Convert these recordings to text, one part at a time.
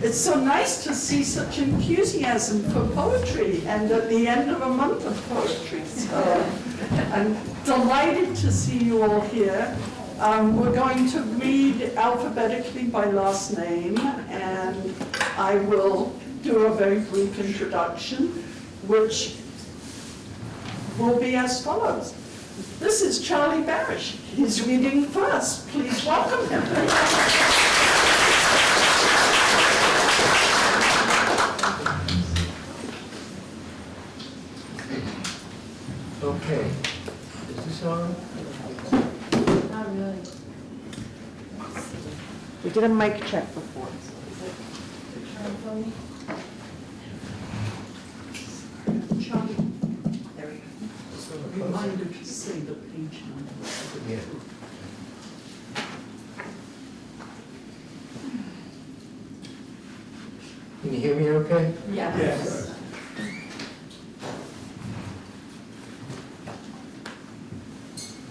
It's so nice to see such enthusiasm for poetry and at the end of a month of poetry. So I'm delighted to see you all here. Um, We're going to read alphabetically by last name and I will do a very brief introduction, which will be as follows. This is Charlie Barasch. He's reading first. Please welcome him. Okay, is this on? Not really. We did a mic check before. Charlie, there we go. Reminder to say the page number. Yeah. Can you hear me okay? Yes.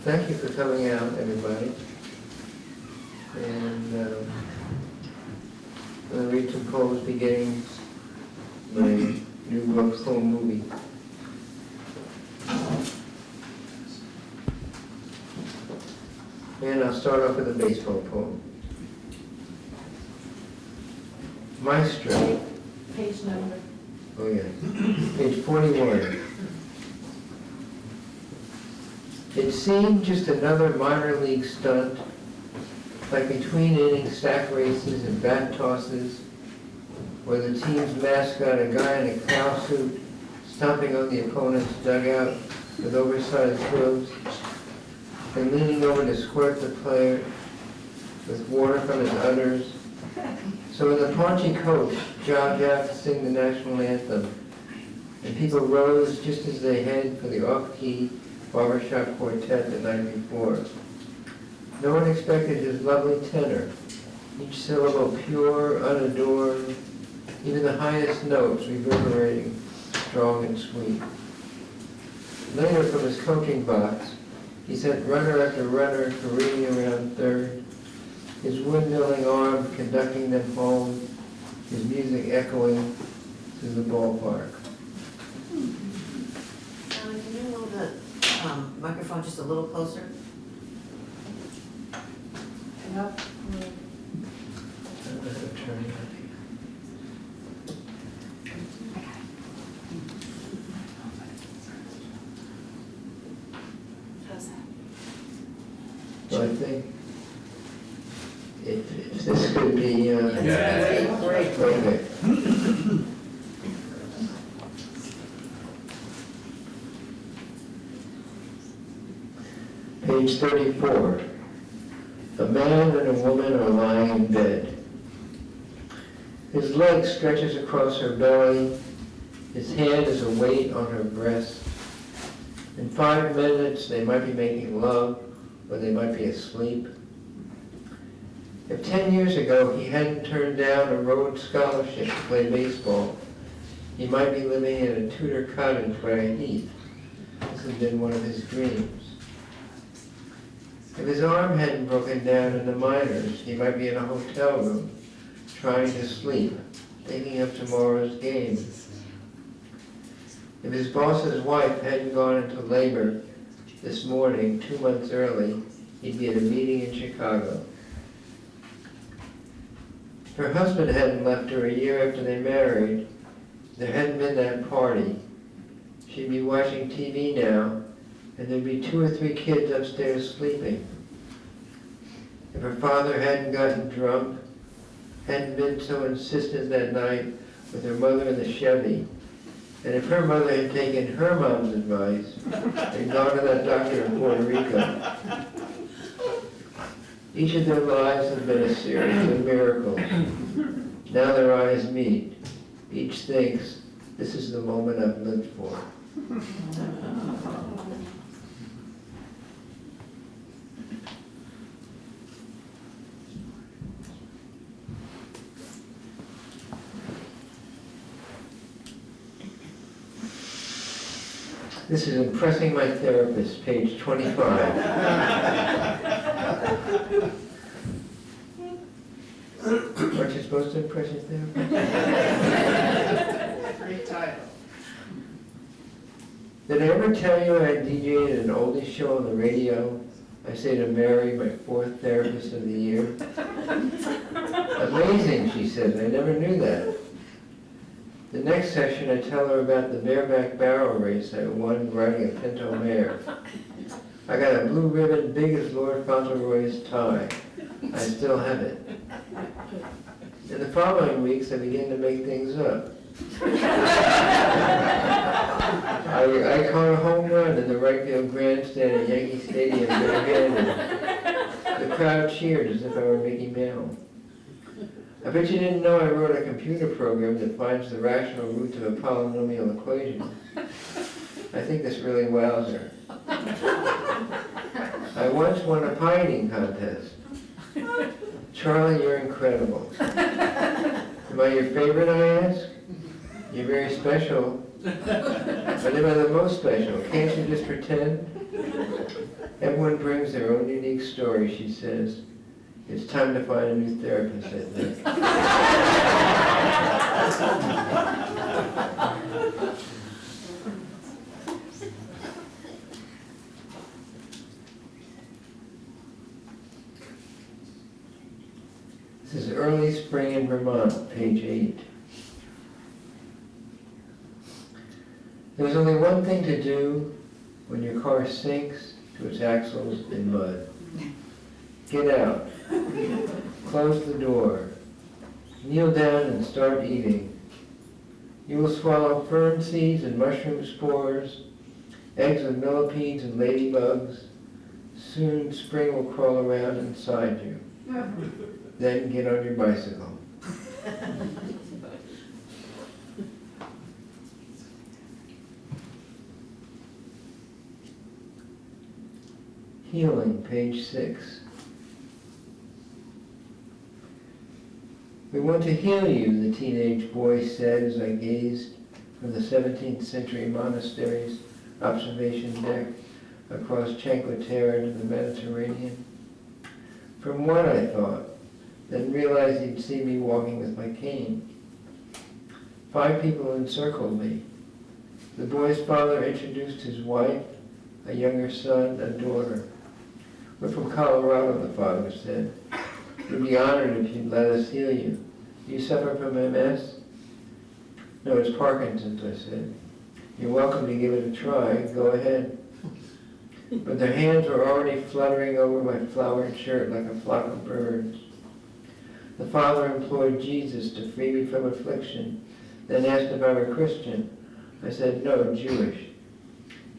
Thank you for coming out, everybody. And um, I'm going to read poems beginning my new book, Home Movie. And I'll start off with a baseball poem. Maestro. Page number. Oh, yeah. Page 41. It seemed just another minor league stunt, like between inning sack races and bat tosses, where the team's mascot, a guy in a cow suit, stomping on the opponent's dugout with oversized hooves, and leaning over to squirt the player with water from his udders. So when the paunchy coach jogged out to sing the national anthem, and people rose just as they had for the off-key barbershop quartet the night before. No one expected his lovely tenor, each syllable pure, unadorned, even the highest notes reverberating strong and sweet. Later, from his coaching box, he sent runner after runner careening around third, his windmilling arm conducting them home, his music echoing through the ballpark. Alan, can you move the um, microphone just a little closer? Enough? I'm gonna turn it up How's that? here. So I think if, if this could be, uh, That's Great, great. okay. Page thirty-four. A man and a woman are lying in bed. His leg stretches across her belly. His hand is a weight on her breast. In five minutes, they might be making love, or they might be asleep. If ten years ago he hadn't turned down a Rhodes Scholarship to play baseball, he might be living in a Tudor cottage by Heath. This had been one of his dreams. If his arm hadn't broken down in the minors, he might be in a hotel room, trying to sleep, thinking of tomorrow's game. If his boss's wife hadn't gone into labor this morning, two months early, he'd be at a meeting in Chicago. Her husband hadn't left her a year after they married, there hadn't been that party. She'd be watching TV now, and there'd be two or three kids upstairs sleeping. If her father hadn't gotten drunk, hadn't been so insistent that night with her mother in the Chevy, and if her mother had taken her mom's advice and gone to that doctor in Puerto Rico, each of their lives have been a series of miracles. Now their eyes meet. Each thinks, this is the moment I've lived for. This is Impressing My Therapist, page 25. Aren't you supposed to impress your therapist? Great title. Did I ever tell you I DJ'd an oldies show on the radio? I say to Mary, my fourth therapist of the year. Amazing, she said. I never knew that. The next session, I tell her about the bareback barrel race I won riding a pinto mare. I got a blue ribbon big as Lord Fauntleroy's tie. I still have it. In the following weeks, I begin to make things up. I, I caught a home run in the right field grandstand at Yankee Stadium. The crowd cheered as if I were Mickey Mantle. I bet you didn't know I wrote a computer program that finds the rational root of a polynomial equation. I think this really wows her. I once won a pie eating contest. Charlie, you're incredible. Am I your favorite, I ask? You're very special. But am I the most special? Can't you just pretend? Everyone brings their own unique story, she says. It's time to find a new therapist, I think. This is early spring in Vermont, page eight. There's only one thing to do when your car sinks to its axles in mud. Get out. Close the door. Kneel down and start eating. You will swallow fern seeds and mushroom spores, eggs of millipedes and ladybugs. Soon spring will crawl around inside you. Then get on your bicycle. Healing, page six. We want to heal you, the teenage boy said as I gazed from the 17th century monastery's observation deck across Cinque to the Mediterranean. From what I thought, then realized he'd see me walking with my cane. Five people encircled me. The boy's father introduced his wife, a younger son, and daughter. We're from Colorado, the father said. We'd be honored if you'd let us heal you. Do you suffer from MS? No, it's Parkinson's, I said. You're welcome to give it a try. Go ahead. But their hands were already fluttering over my flowered shirt like a flock of birds. The father implored Jesus to free me from affliction, then asked if I were Christian. I said, no, Jewish.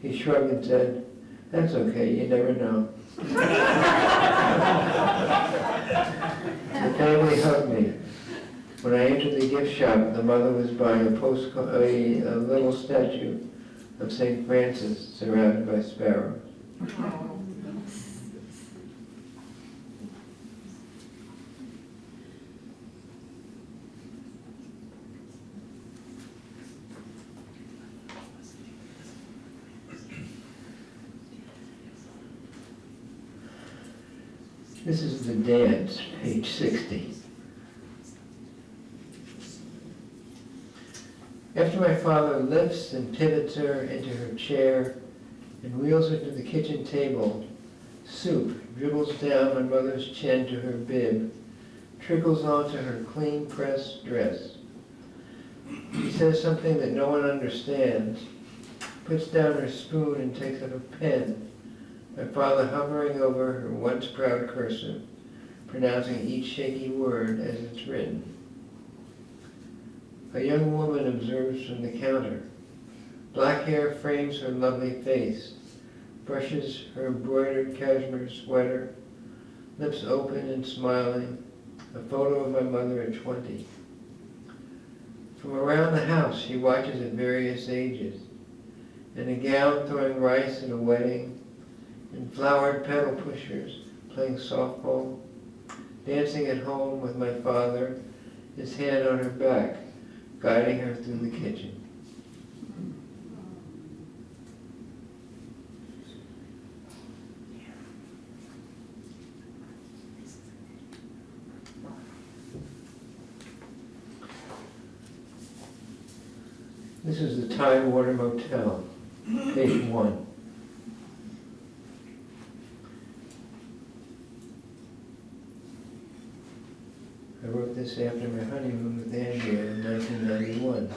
He shrugged and said, that's okay, you never know. The family hugged me. When I entered the gift shop, the mother was buying a post, a, a little statue of St. Francis surrounded by sparrows. This is the dance, page 60. After my father lifts and pivots her into her chair and wheels her to the kitchen table, soup dribbles down my mother's chin to her bib, trickles onto her clean pressed dress. She says something that no one understands, puts down her spoon and takes up a pen my father hovering over her once proud cursive, pronouncing each shaky word as it's written. A young woman observes from the counter. Black hair frames her lovely face, brushes her embroidered cashmere sweater, lips open and smiling, a photo of my mother at 20. From around the house, she watches at various ages. In a gown throwing rice at a wedding, in flowered pedal pushers, playing softball, dancing at home with my father, his hand on her back, guiding her through the kitchen. This is the Tidewater Motel, page one. This after my honeymoon with Andrea in nineteen ninety-one.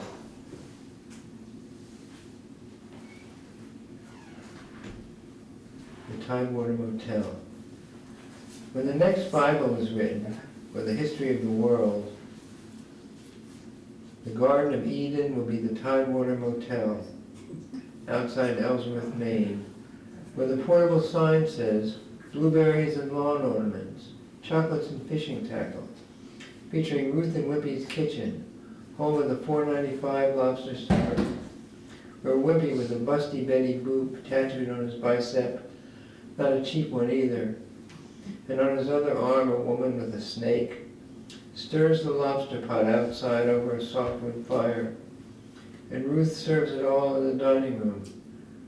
The Tidewater Motel. When the next Bible was written, or the history of the world, the Garden of Eden will be the Tidewater Motel outside Ellsworth, Maine, where the portable sign says blueberries and lawn ornaments, chocolates and fishing tackle, featuring Ruth and Wimpy's Kitchen, home of the four ninety-five lobster supper, where Wimpy with a busty Betty Boop tattooed on his bicep, not a cheap one either, and on his other arm a woman with a snake, stirs the lobster pot outside over a softwood fire, and Ruth serves it all in the dining room,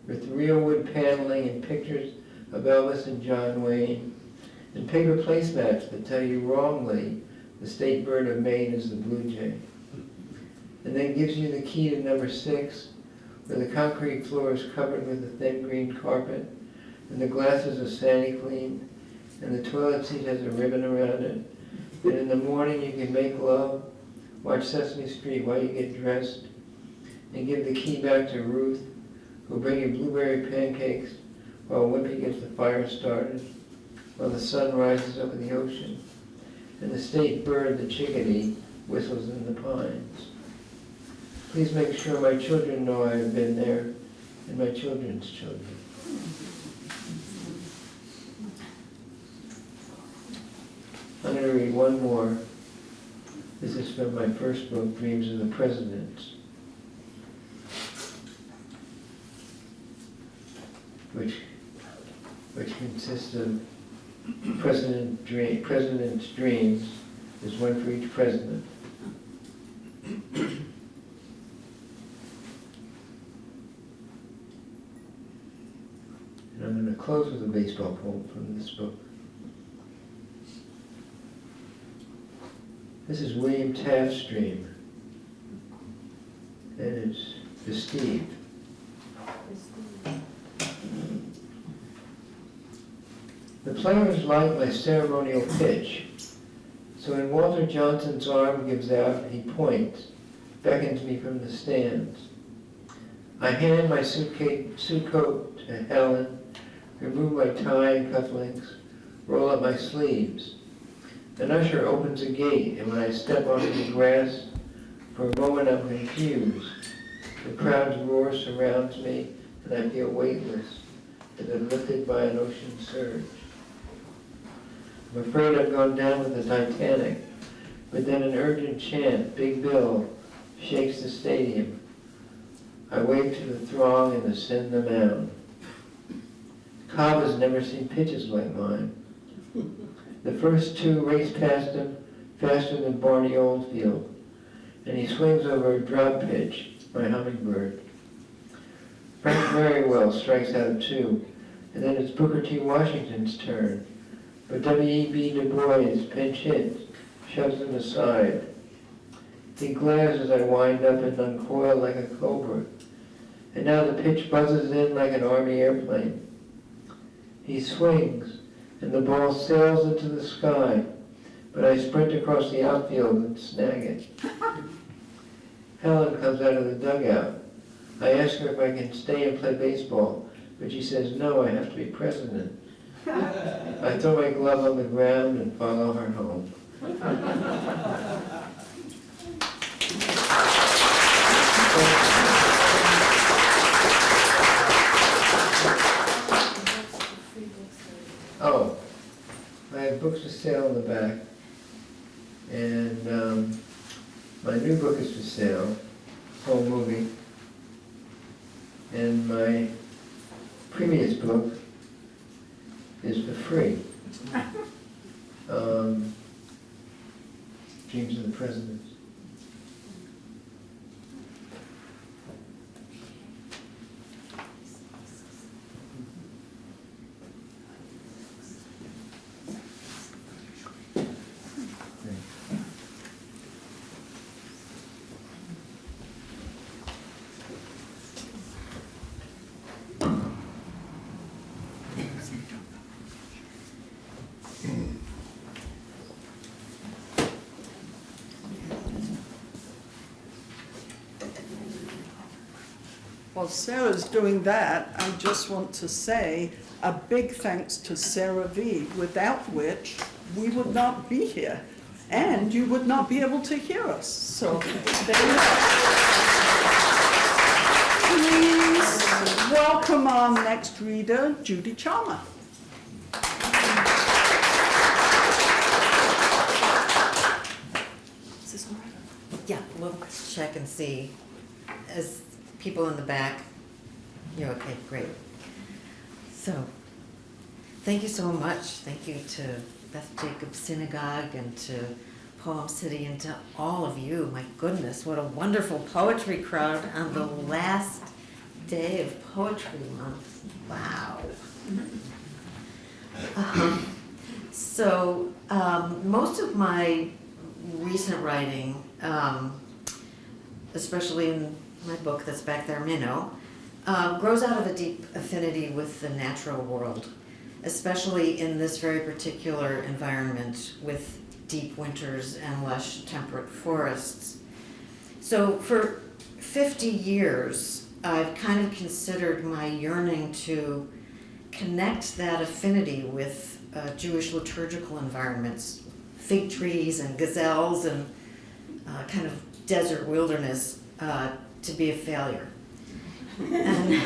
with real wood paneling and pictures of Elvis and John Wayne, and paper placemats that tell you wrongly the state bird of Maine is the blue jay. And then gives you the key to number six, where the concrete floor is covered with a thin green carpet, and the glasses are sandy clean, and the toilet seat has a ribbon around it. And in the morning you can make love, watch Sesame Street while you get dressed, and give the key back to Ruth, who'll bring you blueberry pancakes while Wimpy gets the fire started, while the sun rises over the ocean, and the state bird, the chickadee, whistles in the pines. Please make sure my children know I have been there, and my children's children. I'm going to read one more. This is from my first book, Dreams of the Presidents. Which, which consists of President Dream, President's Dreams. There's one for each president. And I'm going to close with a baseball poem from this book. This is William Taft's dream. And it's to Steve. The players like my ceremonial pitch. So when Walter Johnson's arm gives out, he points, beckons me from the stands. I hand my suitcase, suit coat to Helen, remove my tie and cufflinks, roll up my sleeves. An usher opens a gate, and when I step onto the grass, for a moment I'm confused. The crowd's roar surrounds me, and I feel weightless, as if lifted by an ocean surge. I'm afraid I've gone down with the Titanic, but then an urgent chant, Big Bill, shakes the stadium. I wave to the throng and ascend the mound. Cobb has never seen pitches like mine. The first two race past him faster than Barney Oldfield, and he swings over a drop pitch, my hummingbird. Frank Merriwell strikes out two, and then it's Booker T. Washington's turn. But W.E.B. Du Bois pinch hits, shoves him aside. He glares as I wind up and uncoil like a cobra. And now the pitch buzzes in like an army airplane. He swings, and the ball sails into the sky, but I sprint across the outfield and snag it. Helen comes out of the dugout. I ask her if I can stay and play baseball, but she says, no, I have to be president. I throw my glove on the ground and follow her home. Oh, I have books for sale in the back. And um, my new book is for sale, Home Movie. And my previous book is for free. Um, Dreams of the Presidents. While Sarah's doing that, I just want to say a big thanks to Sarah V, without which we would not be here. And you would not be able to hear us, so there you are. Please welcome our next reader, Judy Chalmer. Is this all right? Yeah, we'll check and see. As people in the back, you're okay, great. So, thank you so much. Thank you to Beth Jacobs Synagogue and to Poem City and to all of you. My goodness, what a wonderful poetry crowd on the last day of Poetry Month. Wow. Um, So, um, most of my recent writing, um, especially in my book that's back there, Minnow, uh, grows out of a deep affinity with the natural world, especially in this very particular environment with deep winters and lush temperate forests. So for 50 years, I've kind of considered my yearning to connect that affinity with uh, Jewish liturgical environments, fig trees and gazelles and uh, kind of desert wilderness uh, to be a failure. And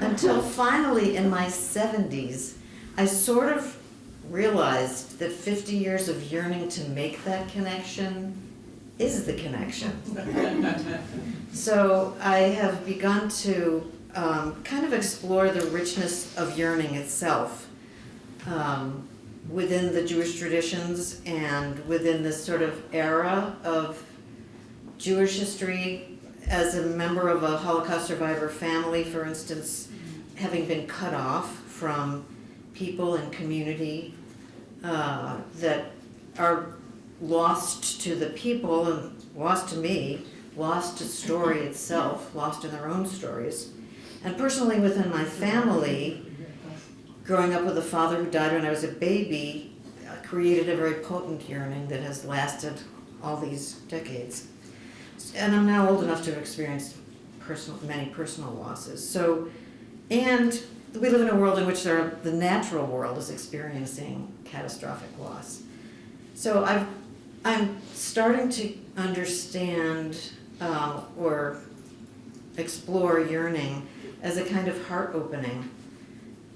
until finally in my 70s, I sort of realized that 50 years of yearning to make that connection is the connection. So I have begun to um, kind of explore the richness of yearning itself um, within the Jewish traditions and within this sort of era of Jewish history as a member of a Holocaust survivor family, for instance, having been cut off from people and community uh, that are lost to the people and lost to me, lost to story itself, lost in their own stories. And personally within my family, growing up with a father who died when I was a baby uh, created a very potent yearning that has lasted all these decades. And I'm now old enough to have experienced personal, many personal losses. So, and we live in a world in which are, the natural world is experiencing catastrophic loss. So I've, I'm starting to understand uh, or explore yearning as a kind of heart opening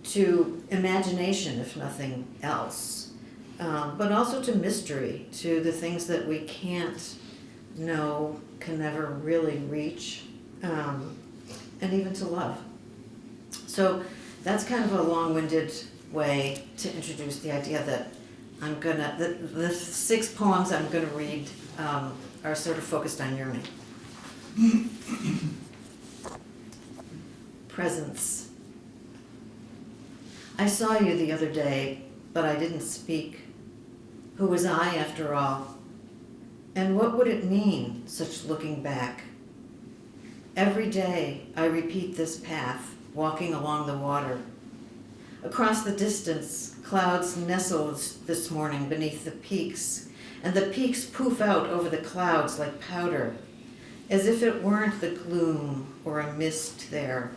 to imagination, if nothing else, um, but also to mystery, to the things that we can't know, can never really reach, um, and even to love. So that's kind of a long-winded way to introduce the idea that I'm gonna, the, the six poems I'm gonna read um, are sort of focused on yearning. Presence. I saw you the other day, but I didn't speak. Who was I after all? And what would it mean, such looking back? Every day I repeat this path, walking along the water. Across the distance, clouds nestled this morning beneath the peaks, and the peaks poof out over the clouds like powder, as if it weren't the gloom or a mist there,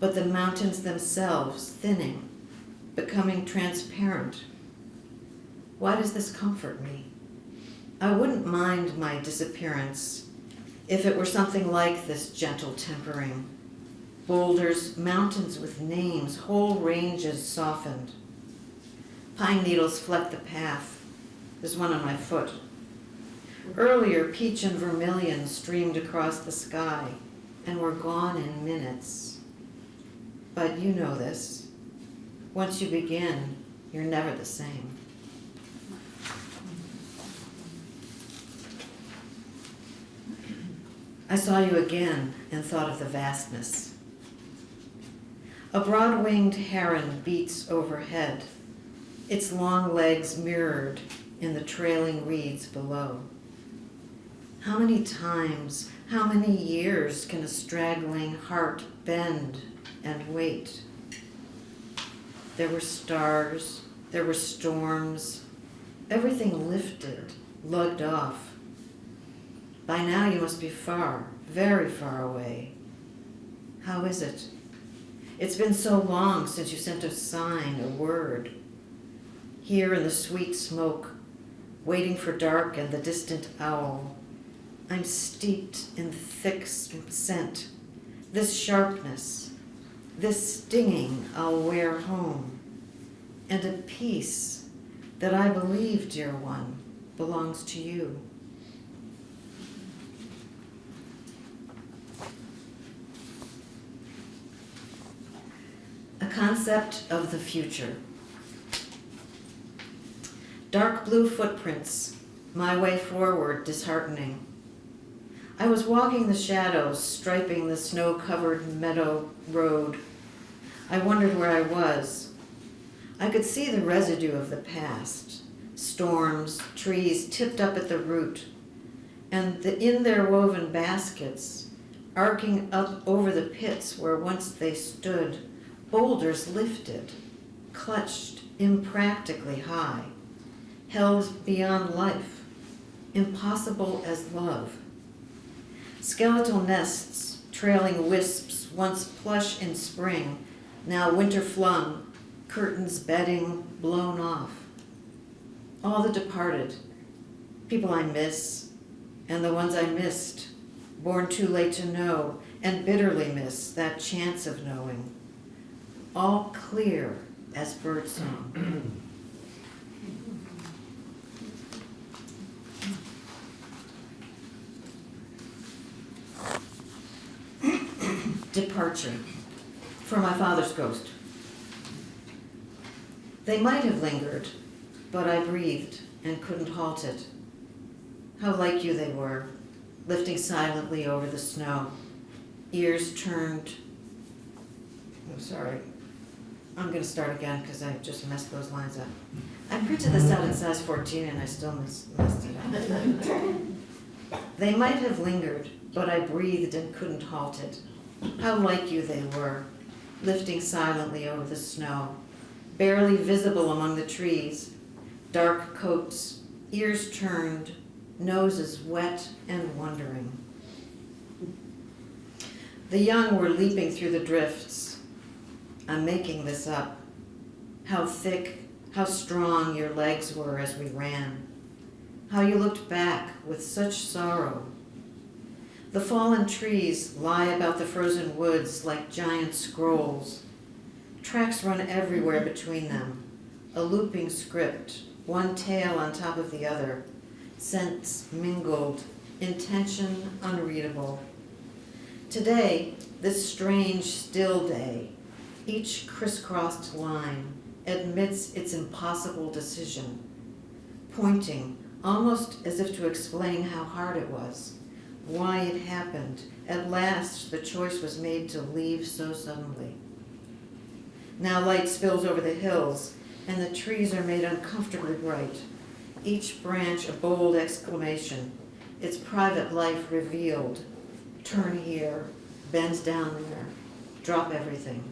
but the mountains themselves thinning, becoming transparent. Why does this comfort me? I wouldn't mind my disappearance if it were something like this gentle tempering. Boulders, mountains with names, whole ranges softened. Pine needles fleck the path. There's one on my foot. Earlier, peach and vermilion streamed across the sky and were gone in minutes. But you know this. Once you begin, you're never the same. I saw you again and thought of the vastness. A broad-winged heron beats overhead, its long legs mirrored in the trailing reeds below. How many times, how many years can a straggling heart bend and wait? There were stars, there were storms, everything lifted, lugged off. By now you must be far, very far away. How is it? It's been so long since you sent a sign, a word. Here in the sweet smoke, waiting for dark and the distant owl, I'm steeped in thick scent. This sharpness, this stinging I'll wear home, and a peace that I believe, dear one, belongs to you. Concept of the future. Dark blue footprints, my way forward disheartening. I was walking the shadows, striping the snow-covered meadow road. I wondered where I was. I could see the residue of the past. Storms, trees tipped up at the root, and the, in their woven baskets, arcing up over the pits where once they stood, boulders lifted, clutched impractically high, held beyond life, impossible as love. Skeletal nests, trailing wisps, once plush in spring, now winter flung, curtains bedding blown off. All the departed, people I miss, and the ones I missed, born too late to know, and bitterly miss that chance of knowing. All clear as birdsong. Departure for my father's ghost. They might have lingered, but I breathed and couldn't halt it. How like you they were, lifting silently over the snow, ears turned. I'm sorry. I'm gonna start again because I just messed those lines up. I printed this out in size 14 and I still mis- messed it up. They might have lingered, but I breathed and couldn't halt it. How like you they were, lifting silently over the snow, barely visible among the trees, dark coats, ears turned, noses wet and wondering. The young were leaping through the drifts. I'm making this up. How thick, how strong your legs were as we ran. How you looked back with such sorrow. The fallen trees lie about the frozen woods like giant scrolls. Tracks run everywhere between them, a looping script, one tail on top of the other, scents mingled, intention unreadable. Today, this strange still day, each crisscrossed line admits its impossible decision, pointing almost as if to explain how hard it was, why it happened. At last, the choice was made to leave so suddenly. Now light spills over the hills, and the trees are made uncomfortably bright. Each branch a bold exclamation, its private life revealed. Turn here, bend down there, drop everything.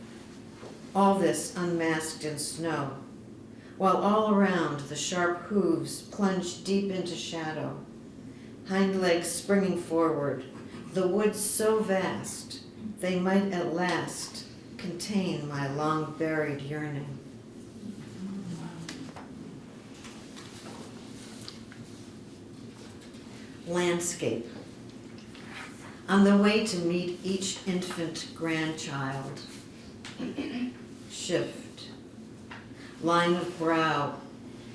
All this unmasked in snow, while all around the sharp hooves plunge deep into shadow. Hind legs springing forward, the woods so vast, they might at last contain my long buried yearning. Landscape. On the way to meet each infant grandchild, shift, line of brow,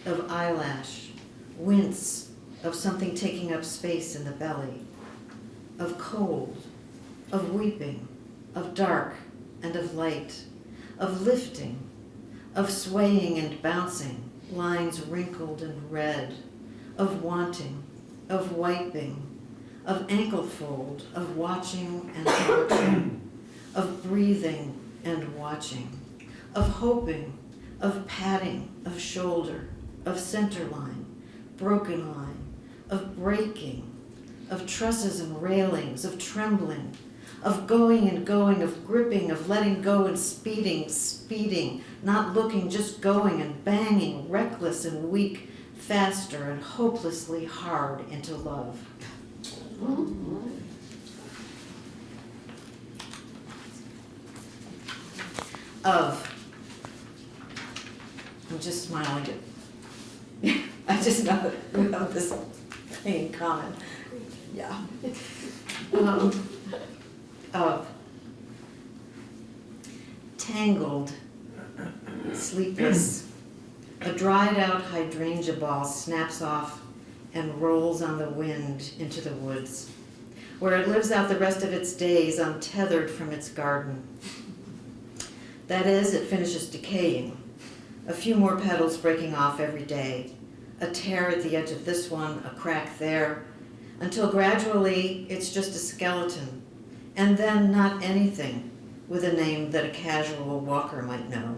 of eyelash, wince of something taking up space in the belly, of cold, of weeping, of dark and of light, of lifting, of swaying and bouncing, lines wrinkled and red, of wanting, of wiping, of ankle fold, of watching and watching, of breathing and watching, of hoping, of patting, of shoulder, of center line, broken line, of breaking, of trusses and railings, of trembling, of going and going, of gripping, of letting go and speeding, speeding, not looking, just going and banging, reckless and weak, faster and hopelessly hard into love. of. I'm just smiling at, I just know that we have this thing in common. Yeah. Um, Of tangled, sleepless, a dried out hydrangea ball snaps off and rolls on the wind into the woods, where it lives out the rest of its days untethered from its garden. That is, it finishes decaying, a few more petals breaking off every day, a tear at the edge of this one, a crack there, until gradually it's just a skeleton, and then not anything with a name that a casual walker might know.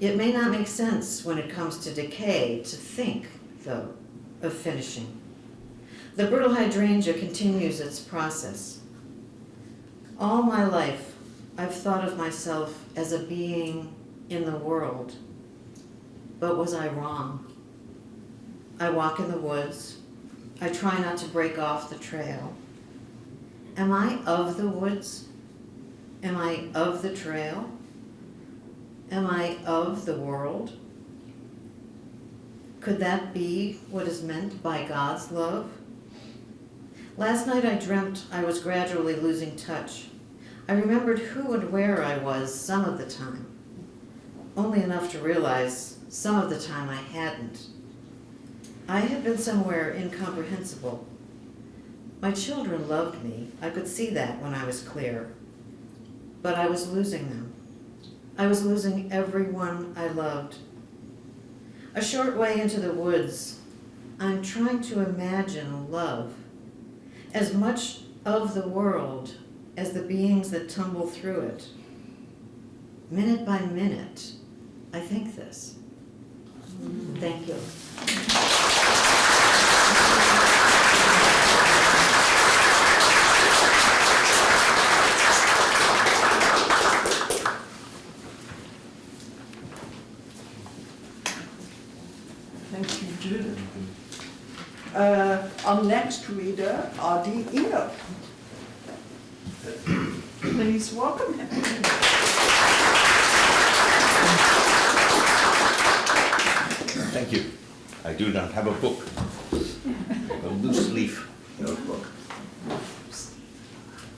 It may not make sense when it comes to decay to think, though, of finishing. The brittle hydrangea continues its process. All my life, I've thought of myself as a being in the world. But was I wrong? I walk in the woods. I try not to break off the trail. Am I of the woods? Am I of the trail? Am I of the world? Could that be what is meant by God's love? Last night I dreamt I was gradually losing touch. I remembered who and where I was some of the time, only enough to realize some of the time I hadn't. I had been somewhere incomprehensible. My children loved me. I could see that when I was clear. But I was losing them. I was losing everyone I loved. A short way into the woods, I'm trying to imagine love, as much of the world as the beings that tumble through it. Minute by minute, I think this. Thank you. Thank you, Judith. Uh, Our next reader, Adi Enoch. Please welcome him. Thank you. I do not have a book, a loose leaf notebook.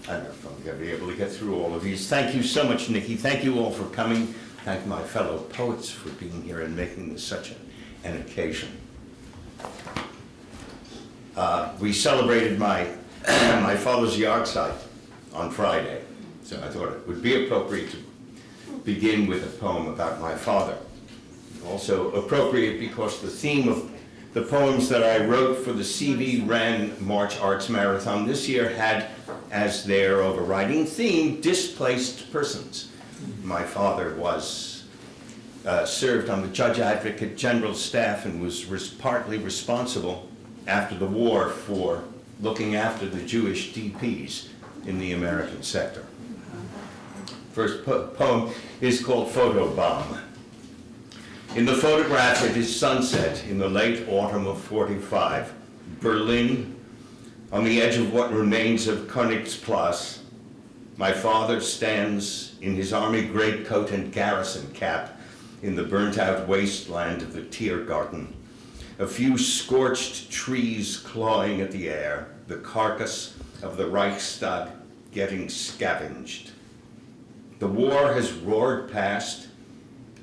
I don't know if I'm going to be able to get through all of these. Thank you so much, Nikki. Thank you all for coming. Thank my fellow poets for being here and making this such a- an occasion. Uh, We celebrated my, my father's yard site on Friday, so I thought it would be appropriate to begin with a poem about my father. Also appropriate because the theme of the poems that I wrote for the CV Ran March Arts Marathon this year had as their overriding theme, displaced persons. My father was, uh, served on the Judge Advocate General staff and was res- partly responsible after the war for looking after the Jewish DPs in the American sector. First po- poem is called Photobomb. In the photograph, it is sunset in the late autumn of 45. Berlin, on the edge of what remains of Königsplatz. My father stands in his army greatcoat and garrison cap in the burnt-out wasteland of the Tiergarten. A few scorched trees clawing at the air, the carcass of the Reichstag getting scavenged. The war has roared past,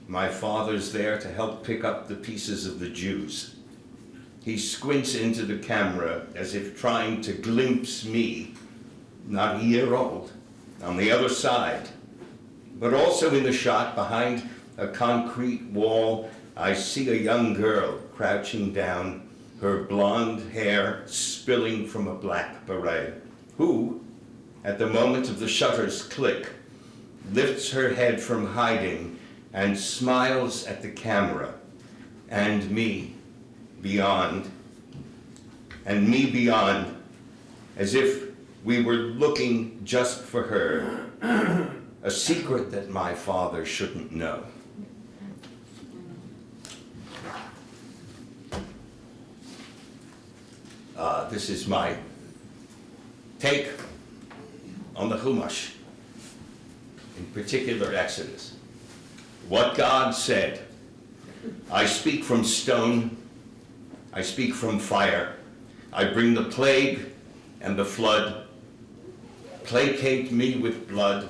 my father's there to help pick up the pieces of the Jews. He squints into the camera as if trying to glimpse me, not a year old, on the other side. But also in the shot behind a concrete wall, I see a young girl crouching down, her blonde hair spilling from a black beret, who, at the moment of the shutter's click, lifts her head from hiding and smiles at the camera and me beyond, and me beyond, as if we were looking just for her, a secret that my father shouldn't know. Uh, this is my take on the Chumash. in particular Exodus. What God said, I speak from stone, I speak from fire, I bring the plague and the flood, placate me with blood,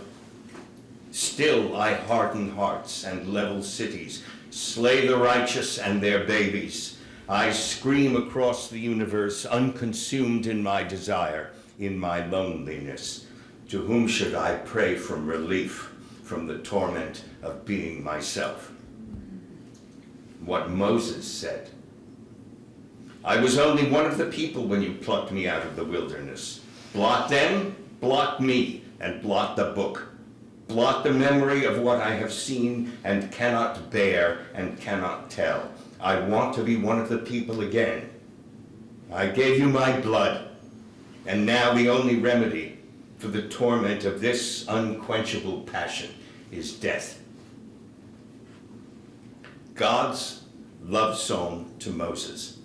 Still I harden hearts and level cities, slay the righteous and their babies. I scream across the universe, unconsumed in my desire, in my loneliness. To whom should I pray from relief from the torment of being myself? What Moses said. I was only one of the people when you plucked me out of the wilderness. Blot them, blot me, and blot the book blot the memory of what I have seen and cannot bear and cannot tell. I want to be one of the people again. I gave you my blood, and now the only remedy for the torment of this unquenchable passion is death. God's love song to Moses.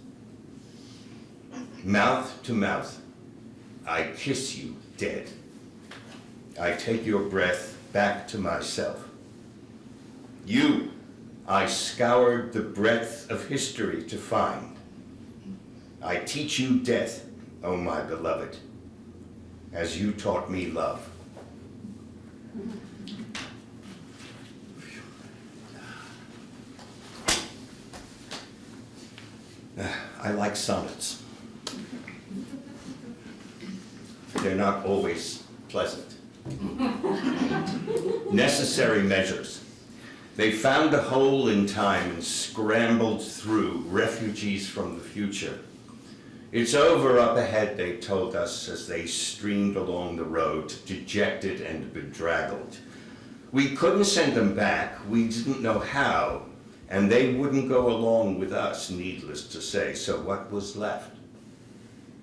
Mouth to mouth, I kiss you dead. I take your breath back to myself. You, I scoured the breadth of history to find. I teach you death, O oh my beloved, as you taught me love. Uh, I like sonnets. They're not always pleasant necessary measures. They found a hole in time and scrambled through, refugees from the future. It's over up ahead, they told us as they streamed along the road, dejected and bedraggled. We couldn't send them back, we didn't know how, and they wouldn't go along with us, needless to say, so what was left?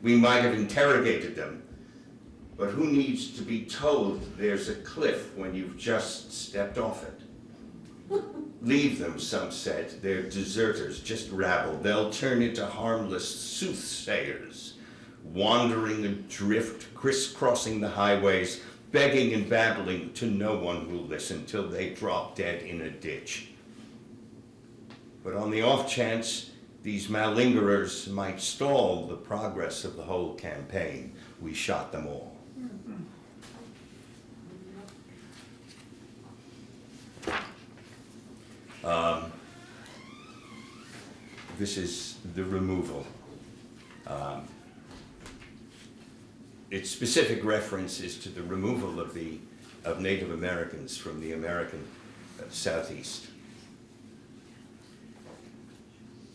We might have interrogated them, but who needs to be told there's a cliff when you've just stepped off it? Leave them, some said. They're deserters, just rabble. They'll turn into harmless soothsayers, wandering adrift, crisscrossing the highways, begging and babbling to no one will listen till they drop dead in a ditch. But on the off chance these malingerers might stall the progress of the whole campaign, we shot them all. Um, this is the removal. Um, its specific reference is to the removal of the of Native Americans from the American uh, Southeast.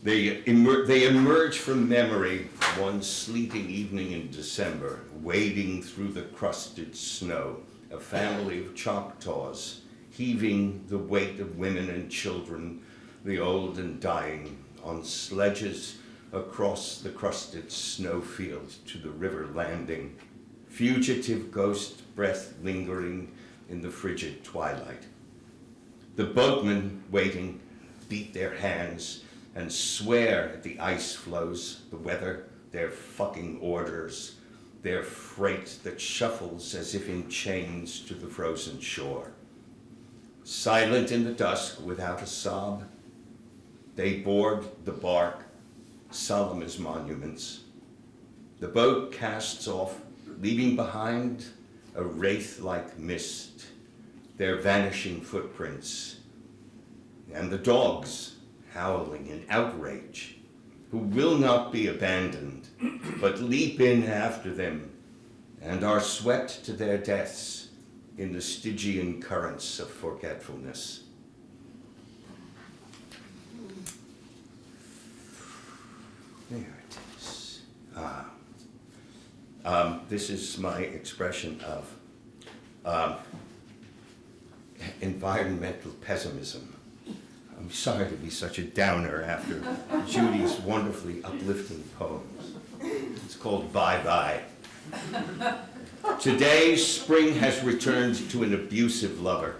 They, emer they emerge from memory one sleety evening in December, wading through the crusted snow, a family of Choctaws heaving the weight of women and children, the old and dying, on sledges across the crusted snowfield to the river landing, fugitive ghost breath lingering in the frigid twilight. The boatmen waiting beat their hands and swear at the ice floes, the weather, their fucking orders, their freight that shuffles as if in chains to the frozen shore. Silent in the dusk, without a sob, they board the bark, solemn as monuments. The boat casts off, leaving behind a wraith-like mist, their vanishing footprints, and the dogs howling in outrage, who will not be abandoned, but leap in after them and are swept to their deaths in the Stygian currents of forgetfulness. There it is. Ah. Um, this is my expression of um, environmental pessimism. I'm sorry to be such a downer after Judy's wonderfully uplifting poems. It's called Bye Bye. Today, spring has returned to an abusive lover.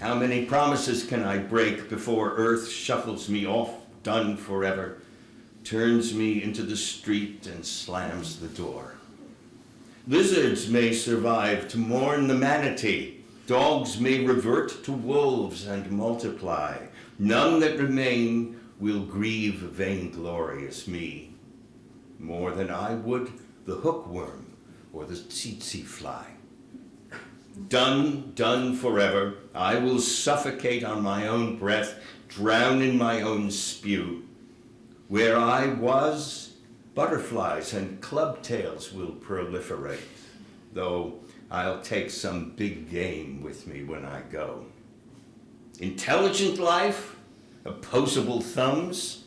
How many promises can I break before earth shuffles me off, done forever, turns me into the street and slams the door? Lizards may survive to mourn the manatee. Dogs may revert to wolves and multiply. None that remain will grieve vainglorious me more than I would the hookworm or the tsetse fly. Done, done forever, I will suffocate on my own breath, drown in my own spew. Where I was, butterflies and clubtails will proliferate, though I'll take some big game with me when I go. Intelligent life, opposable thumbs,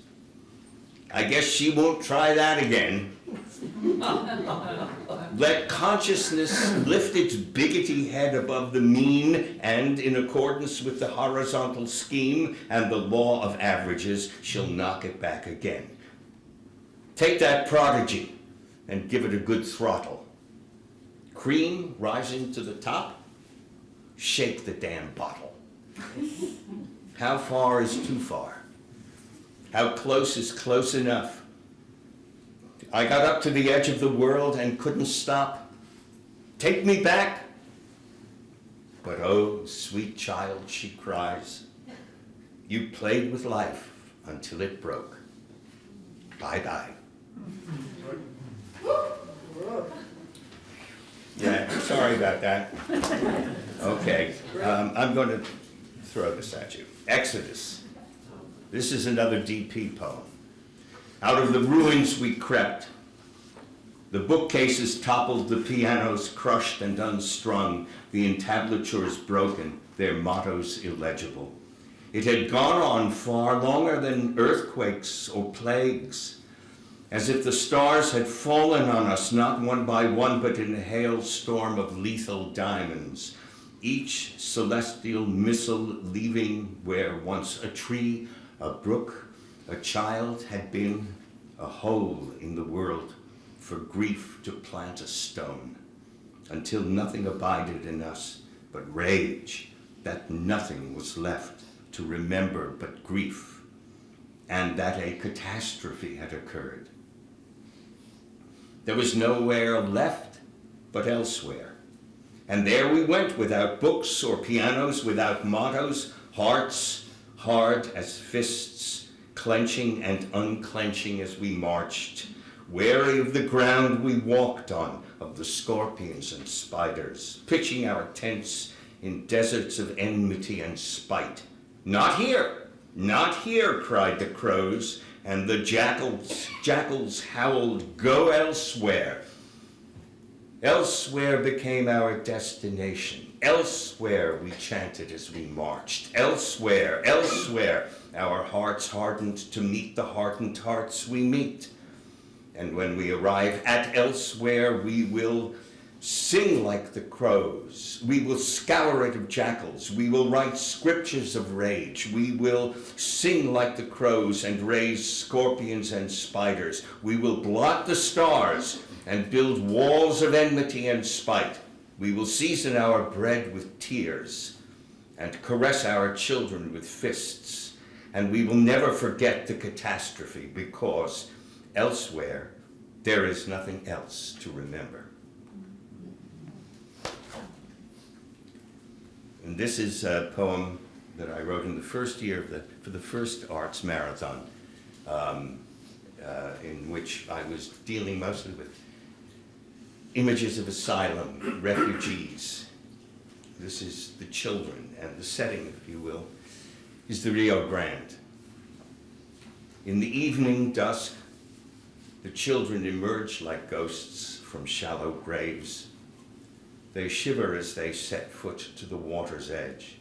I guess she won't try that again. Let consciousness lift its biggity head above the mean, and in accordance with the horizontal scheme and the law of averages, she'll knock it back again. Take that prodigy and give it a good throttle. Cream rising to the top, shake the damn bottle. How far is too far? How close is close enough? I got up to the edge of the world and couldn't stop. Take me back. But oh, sweet child, she cries, you played with life until it broke. Bye-bye. Yeah, sorry about that. Okay, um, I'm going to throw this at you. Exodus. This is another DP poem. Out of the ruins we crept. The bookcases toppled, the pianos crushed and unstrung, the entablatures broken, their mottos illegible. It had gone on far longer than earthquakes or plagues, as if the stars had fallen on us, not one by one, but in a hailstorm of lethal diamonds, each celestial missile leaving where once a tree, a brook, a child had been, a hole in the world for grief to plant a stone, until nothing abided in us but rage, that nothing was left to remember but grief, and that a catastrophe had occurred. There was nowhere left but elsewhere. And there we went without books or pianos, without mottos, hearts hard as fists, clenching and unclenching as we marched, wary of the ground we walked on, of the scorpions and spiders, pitching our tents in deserts of enmity and spite. Not here, not here, cried the crows, and the jackals, jackals howled, go elsewhere. Elsewhere became our destination. Elsewhere we chanted as we marched. Elsewhere, elsewhere, our hearts hardened to meet the hardened hearts we meet. And when we arrive at elsewhere, we will sing like the crows. We will scour it of jackals. We will write scriptures of rage. We will sing like the crows and raise scorpions and spiders. We will blot the stars and build walls of enmity and spite. We will season our bread with tears and caress our children with fists. And we will never forget the catastrophe because elsewhere there is nothing else to remember. And this is a poem that I wrote in the first year of the, for the first arts marathon, um, uh, in which I was dealing mostly with images of asylum, refugees. This is the children, and the setting, if you will, is the Rio Grande. In the evening dusk, the children emerge like ghosts from shallow graves. They shiver as they set foot to the water's edge,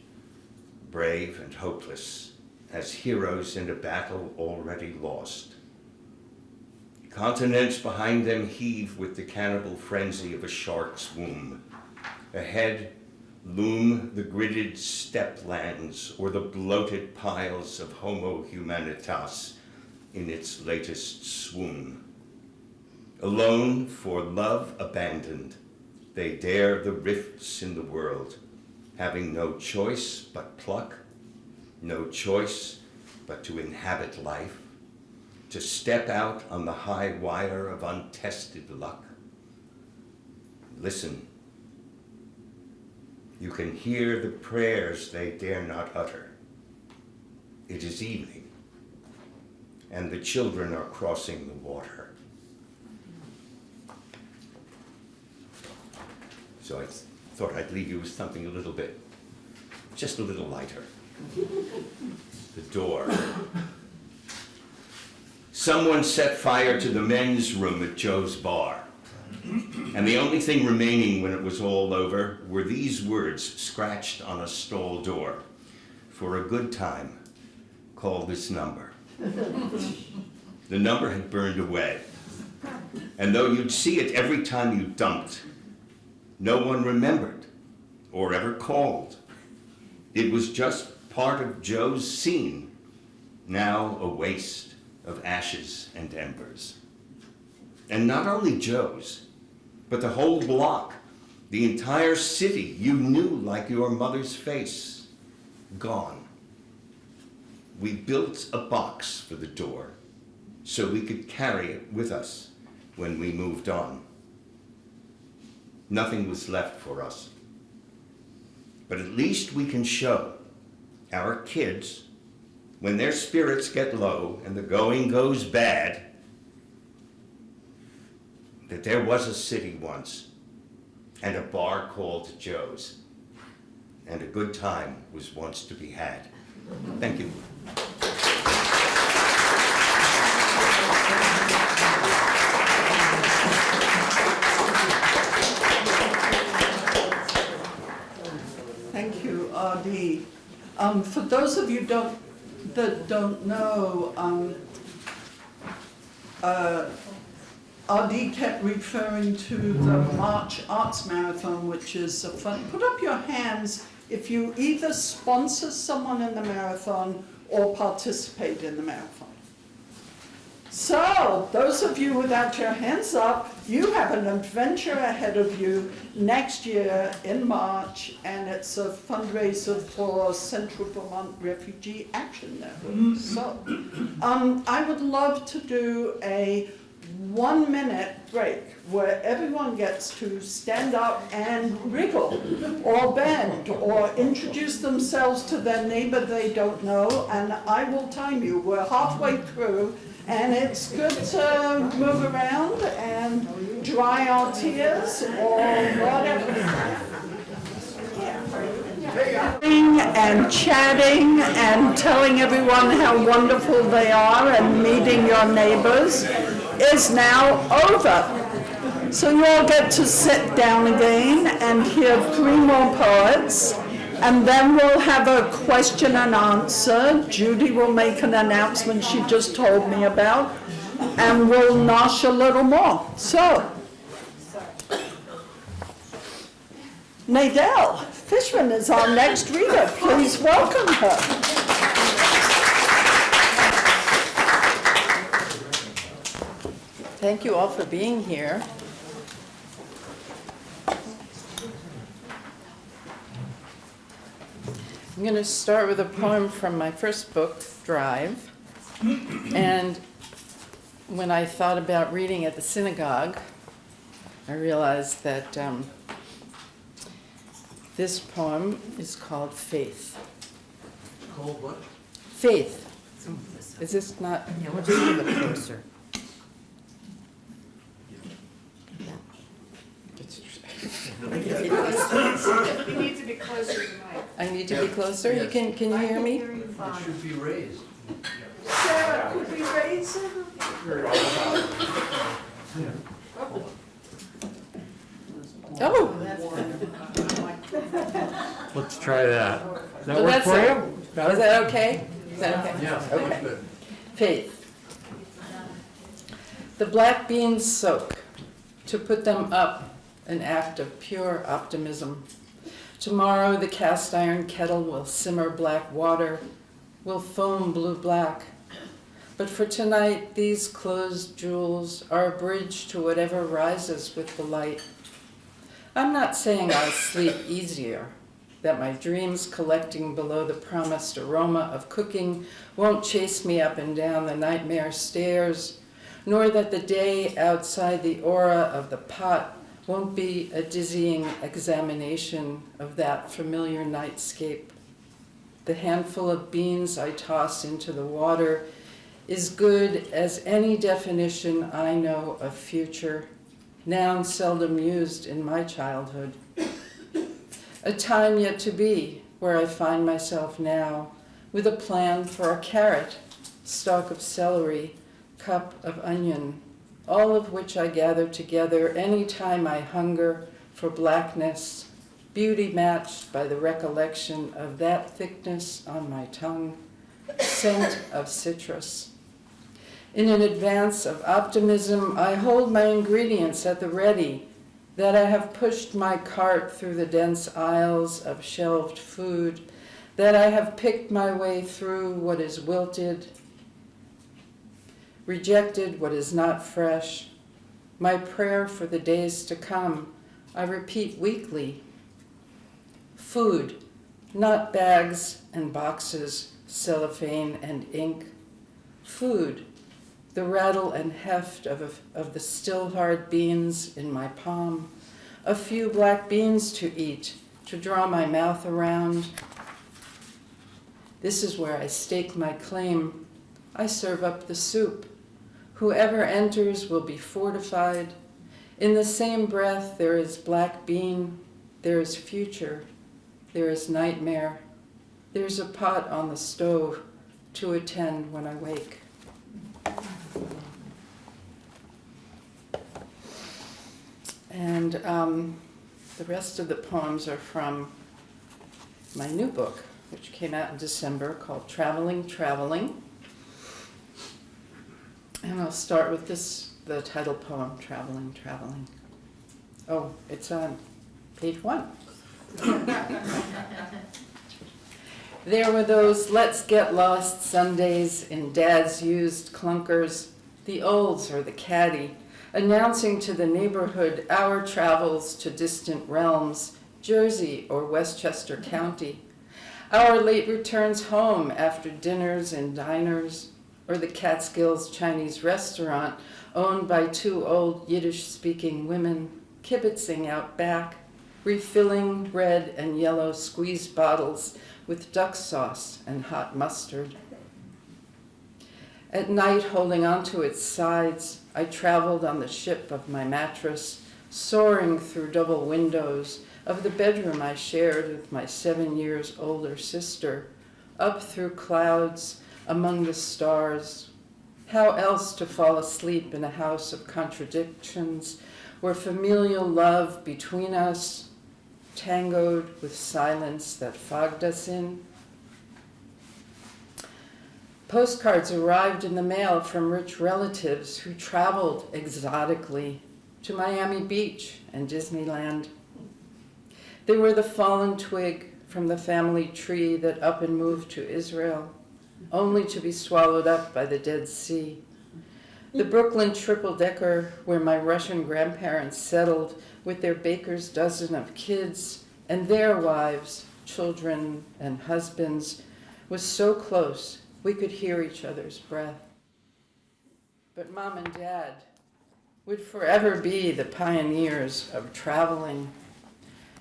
brave and hopeless, as heroes in a battle already lost. Continents behind them heave with the cannibal frenzy of a shark's womb. Ahead loom the gridded steppe lands or the bloated piles of Homo humanitas in its latest swoon. Alone for love abandoned, they dare the rifts in the world, having no choice but pluck, no choice but to inhabit life, to step out on the high wire of untested luck. Listen. You can hear the prayers they dare not utter. It is evening, and the children are crossing the water. So I thought I'd leave you with something a little bit, just a little lighter. The door. Someone set fire to the men's room at Joe's bar. And the only thing remaining when it was all over were these words scratched on a stall door. For a good time, call this number. the number had burned away. And though you'd see it every time you dumped, no one remembered or ever called. It was just part of Joe's scene, now a waste of ashes and embers. And not only Joe's, but the whole block, the entire city you knew like your mother's face, gone. We built a box for the door so we could carry it with us when we moved on. Nothing was left for us. But at least we can show our kids, when their spirits get low and the going goes bad, that there was a city once and a bar called Joe's, and a good time was once to be had. Thank you. Um, for those of you don't, that don't know, um, uh, kept referring to the March Arts Marathon, which is a fun, put up your hands if you either sponsor someone in the marathon or participate in the marathon. So, those of you without your hands up, you have an adventure ahead of you next year in March, and it's a fundraiser for Central Vermont Refugee Action Network. So, um, I would love to do a one-minute break where everyone gets to stand up and wriggle or bend or introduce themselves to their neighbor they don't know, and I will time you. We're halfway through, and it's good to move around and dry our tears or whatever. And chatting and telling everyone how wonderful they are and meeting your neighbors is now over. So you all get to sit down again and hear three more poets. And then we'll have a question and answer. Judy will make an announcement she just told me about. And we'll nosh a little more. So. Nadell Fishman is our next reader. Please welcome her. Thank you all for being here. I'm going to start with a poem from my first book, Drive. And when I thought about reading at the synagogue, I realized that um, this poem is called Faith. Called what? Faith. Is this not? Yeah, we'll just move it closer. You need to be closer to the mic. I need to be closer? You can, can you hear me? you It fine. should be raised. Sarah, could we raise it? Oh, oh Let's try that. Does that Well, work that's for it. you? is Better? that okay? Is that okay? Yeah, Okay. that's good. Faith. The black beans soak. To put them up, an act of pure optimism. Tomorrow the cast iron kettle will simmer black water, will foam blue black. But for tonight, these closed jewels are a bridge to whatever rises with the light. I'm not saying I'll sleep easier, that my dreams collecting below the promised aroma of cooking won't chase me up and down the nightmare stairs, nor that the day outside the aura of the pot won't be a dizzying examination of that familiar nightscape. The handful of beans I toss into the water is good as any definition I know of future, noun seldom used in my childhood. A time yet to be, where I find myself now, with a plan for a carrot, stalk of celery, cup of onion, all of which I gather together any time I hunger for blackness, beauty matched by the recollection of that thickness on my tongue, scent of citrus. In an advance of optimism, I hold my ingredients at the ready, that I have pushed my cart through the dense aisles of shelved food, that I have picked my way through what is wilted, rejected what is not fresh. My prayer for the days to come, I repeat weekly. Food, not bags and boxes, cellophane and ink. Food, the rattle and heft of, of the still hard beans in my palm, a few black beans to eat, to draw my mouth around. This is where I stake my claim. I serve up the soup. Whoever enters will be fortified. In the same breath, there is black bean, there is future, there is nightmare, there's a pot on the stove to attend when I wake. And um, the rest of the poems are from my new book, which came out in December called Traveling, Traveling. And I'll start with this, the title poem, Traveling, Traveling. Oh, it's on page one. There were those let's get lost Sundays in dad's used clunkers, the olds or the caddy, announcing to the neighborhood our travels to distant realms, Jersey or Westchester County, our late returns home after dinners in diners, or the Catskills Chinese restaurant owned by two old Yiddish-speaking women, kibitzing out back, refilling red and yellow squeeze bottles with duck sauce and hot mustard. At night, holding onto its sides, I traveled on the ship of my mattress, soaring through double windows of the bedroom I shared with my seven years older sister, up through clouds, among the stars. How else to fall asleep in a house of contradictions, where familial love between us tangoed with silence that fogged us in? Postcards arrived in the mail from rich relatives who traveled exotically to Miami Beach and Disneyland. They were the fallen twig from the family tree that up and moved to Israel, only to be swallowed up by the Dead Sea. The Brooklyn triple decker, where my Russian grandparents settled with their baker's dozen of kids and their wives, children, and husbands, was so close we could hear each other's breath. But mom and dad would forever be the pioneers of traveling.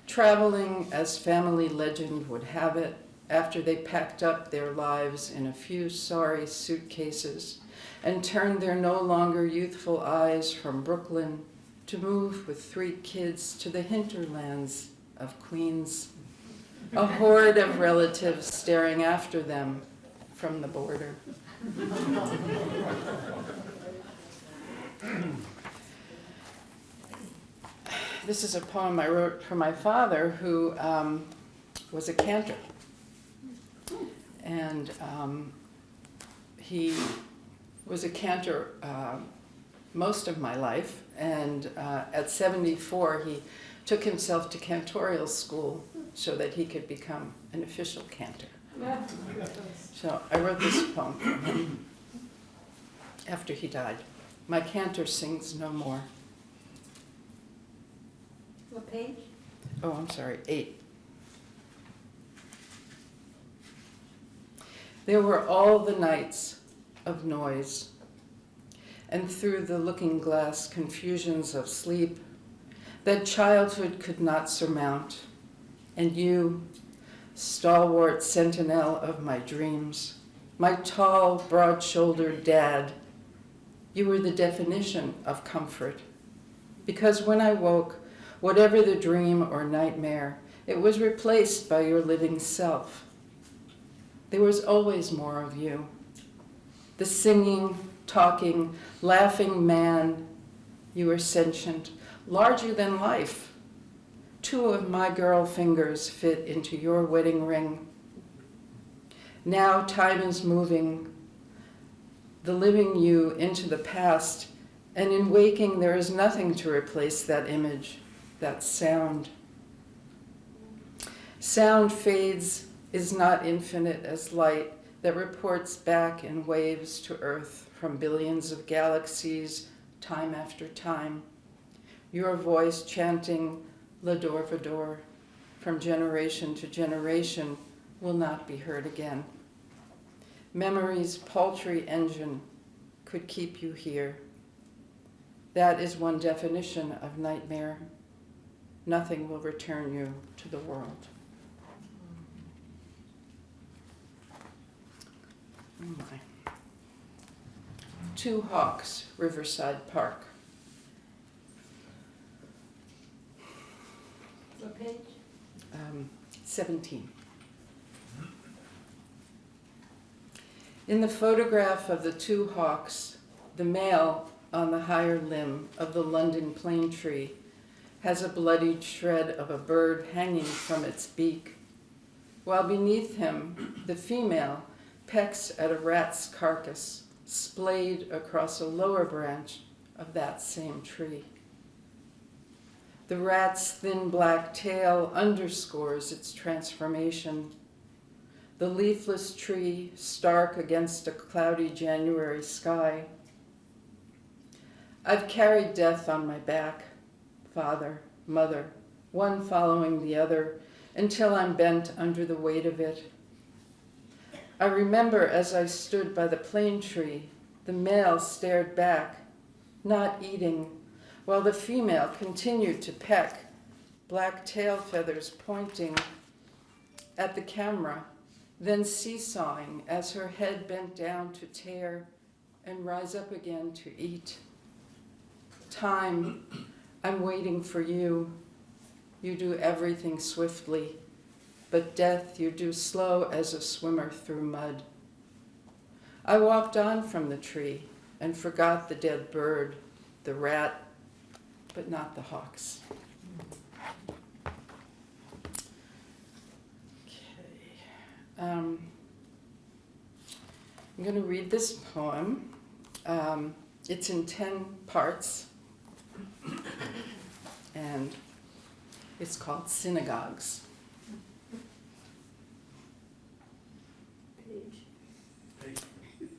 Traveling, as family legend would have it, after they packed up their lives in a few sorry suitcases and turned their no longer youthful eyes from Brooklyn to move with three kids to the hinterlands of Queens, a horde of relatives staring after them from the border. this is a poem I wrote for my father, who um, was a cantor. And um, he was a cantor uh, most of my life, and uh, at 74 he took himself to cantorial school so that he could become an official cantor. So I wrote this poem for him after he died. My cantor sings no more. What page? Oh, I'm sorry, eight. There were all the nights of noise, and through the looking glass confusions of sleep, that childhood could not surmount. And you, stalwart sentinel of my dreams, my tall, broad shouldered dad, you were the definition of comfort. Because when I woke, whatever the dream or nightmare, it was replaced by your living self. There was always more of you. The singing, talking, laughing man, you were sentient, larger than life. Two of my girl fingers fit into your wedding ring. Now time is moving, the living you into the past, and in waking there is nothing to replace that image, that sound. Sound fades, is not infinite as light that reports back in waves to Earth from billions of galaxies, time after time. Your voice chanting L'dor Vador from generation to generation will not be heard again. Memory's paltry engine could keep you here. That is one definition of nightmare. Nothing will return you to the world. Oh my. Two Hawks, Riverside Park. What page? Um, 17. In the photograph of the two hawks, the male on the higher limb of the London plane tree has a bloodied shred of a bird hanging from its beak, while beneath him, the female pecks at a rat's carcass splayed across a lower branch of that same tree. The rat's thin black tail underscores its transformation. The leafless tree stark against a cloudy January sky. I've carried death on my back, father, mother, one following the other, until I'm bent under the weight of it. I remember as I stood by the plane tree, the male stared back, not eating, while the female continued to peck, black tail feathers pointing at the camera, then seesawing as her head bent down to tear and rise up again to eat. Time, I'm waiting for you. You do everything swiftly but death you do slow as a swimmer through mud. I walked on from the tree and forgot the dead bird, the rat, but not the hawks. Okay. Um, I'm going to read this poem. Um, it's in 10 parts, and it's called Synagogues.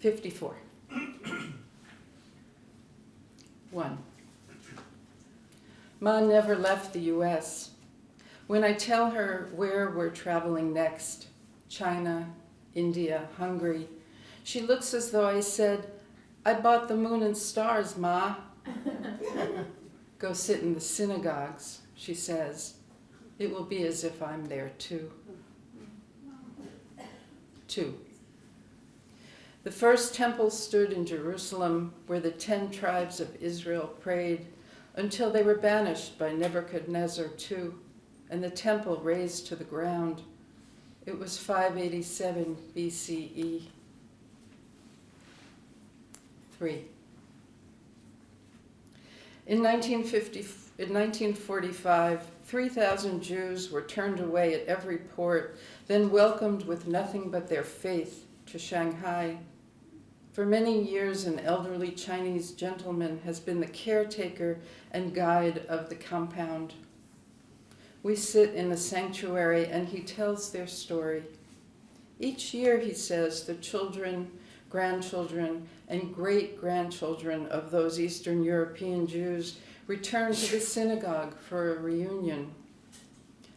54. 1. Ma never left the US. When I tell her where we're traveling next, China, India, Hungary, she looks as though I said, I bought the moon and stars, Ma. Go sit in the synagogues, she says. It will be as if I'm there too. 2. The first temple stood in Jerusalem where the ten tribes of Israel prayed until they were banished by Nebuchadnezzar II and the temple razed to the ground. It was 587 BCE. 3. In 1950, in 1945, 3,000 Jews were turned away at every port, then welcomed with nothing but their faith to Shanghai. For many years, an elderly Chinese gentleman has been the caretaker and guide of the compound. We sit in the sanctuary and he tells their story. Each year, he says, the children, grandchildren, and great grandchildren of those Eastern European Jews return to the synagogue for a reunion.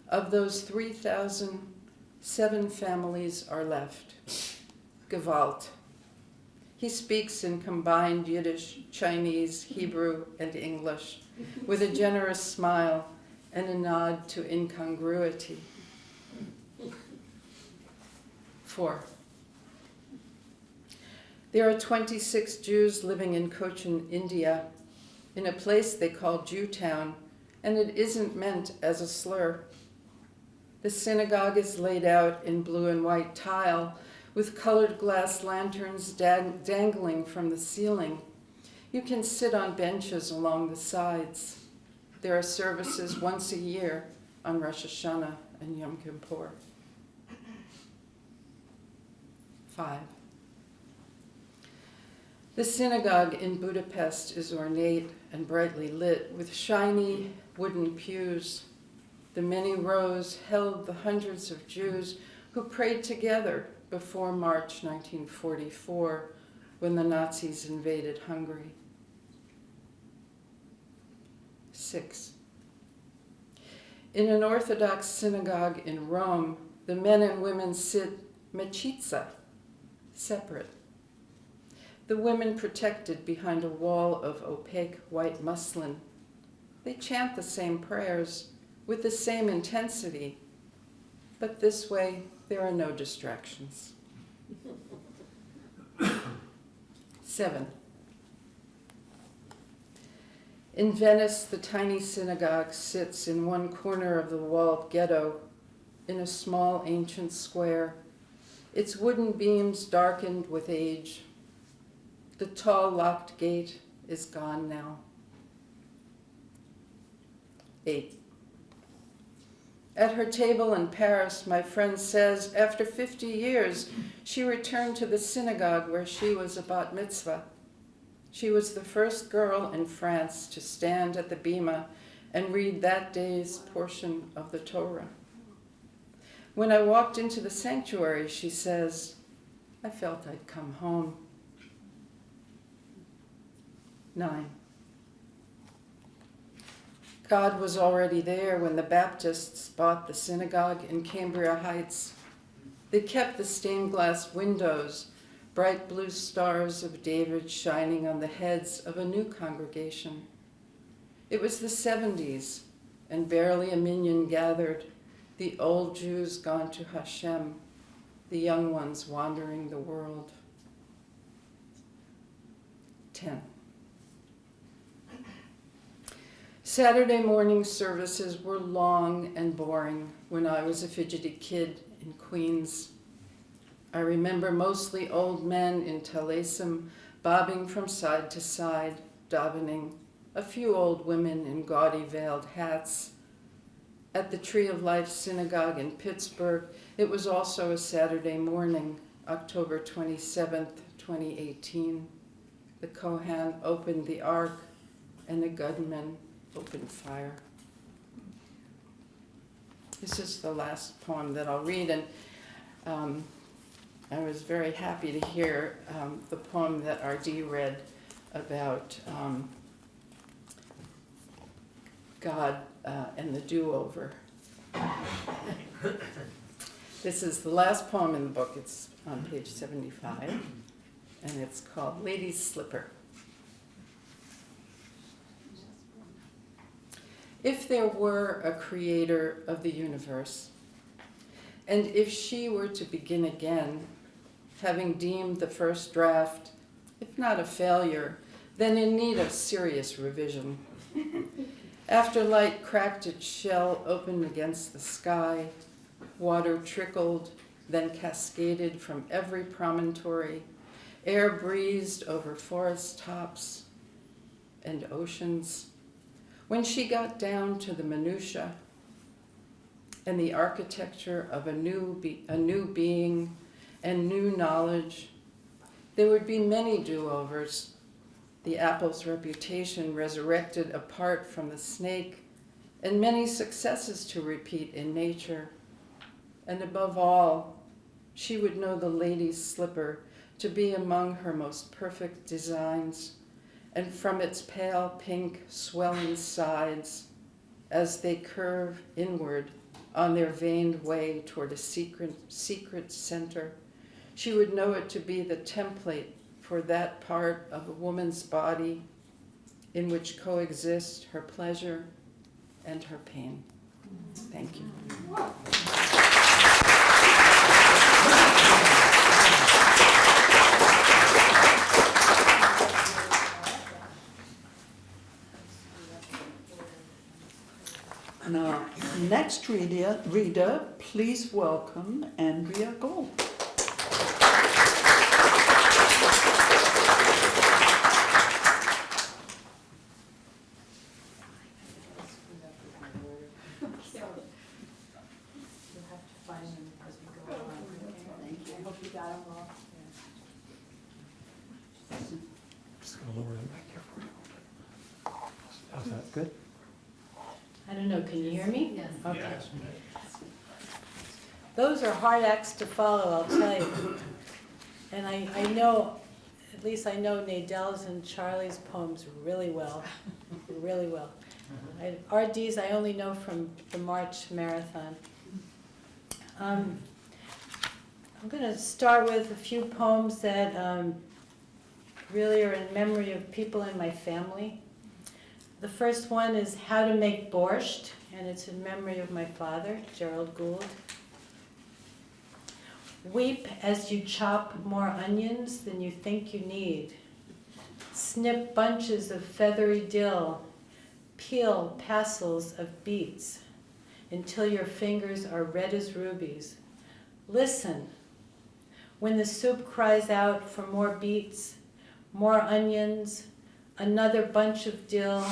Of those 3,000, seven families are left. Gewalt. He speaks in combined Yiddish, Chinese, Hebrew, and English, with a generous smile and a nod to incongruity. Four. There are 26 Jews living in Cochin, India, in a place they call Jewtown, and it isn't meant as a slur. The synagogue is laid out in blue and white tile with colored glass lanterns dang- dangling from the ceiling. You can sit on benches along the sides. There are services once a year on Rosh Hashanah and Yom Kippur. Five. The synagogue in Budapest is ornate and brightly lit with shiny wooden pews. The many rows held the hundreds of Jews who prayed together before March 1944 when the Nazis invaded Hungary. Six. In an Orthodox synagogue in Rome, the men and women sit mechitza, separate. The women protected behind a wall of opaque white muslin. They chant the same prayers with the same intensity, but this way there are no distractions. Seven. In Venice, the tiny synagogue sits in one corner of the walled ghetto in a small ancient square, its wooden beams darkened with age. The tall locked gate is gone now. Eight. At her table in Paris, my friend says after 50 years, she returned to the synagogue where she was a bat mitzvah. She was the first girl in France to stand at the bima and read that day's portion of the Torah. When I walked into the sanctuary, she says, I felt I'd come home. Nine. God was already there when the Baptists bought the synagogue in Cambria Heights. They kept the stained glass windows, bright blue stars of David shining on the heads of a new congregation. It was the 70s, and barely a minyan gathered, the old Jews gone to Hashem, the young ones wandering the world. 10. Saturday morning services were long and boring when I was a fidgety kid in Queens. I remember mostly old men in tallisim bobbing from side to side, davening, a few old women in gaudy veiled hats. At the Tree of Life Synagogue in Pittsburgh, it was also a Saturday morning, October 27th, 2018. The Kohan opened the ark and the gunman opened fire. This is the last poem that I'll read, and um, I was very happy to hear um, the poem that R.D. read about um, God uh, and the do-over. this is the last poem in the book. It's on page 75, and it's called Lady's Slipper. If there were a creator of the universe, and if she were to begin again, having deemed the first draft, if not a failure, then in need of serious revision. After light cracked its shell open against the sky, water trickled, then cascaded from every promontory, air breezed over forest tops and oceans. When she got down to the minutiae and the architecture of a new, a new being and new knowledge, there would be many do overs. The apple's reputation resurrected apart from the snake, and many successes to repeat in nature. And above all, she would know the lady's slipper to be among her most perfect designs and from its pale pink swelling sides as they curve inward on their veined way toward a secret, secret center. She would know it to be the template for that part of a woman's body in which coexist her pleasure and her pain. Thank you. And our next reader, reader, please welcome Andrea Gold. You'll have to find them as we go along. Thank you. I hope you got them all. Just gonna lower the mic here for you. How's that, good? I don't know, can you hear me? Yes. Okay. Those are hard acts to follow, I'll tell you. And I, I know, at least I know Nadell's and Charlie's poems really well, really well. I- RD's I only know from the March Marathon. Um, I'm gonna start with a few poems that um, really are in memory of people in my family. The first one is How to Make Borscht, and it's in memory of my father, Gerald Gould. Weep as you chop more onions than you think you need. Snip bunches of feathery dill. Peel passels of beets until your fingers are red as rubies. Listen. When the soup cries out for more beets, more onions, another bunch of dill.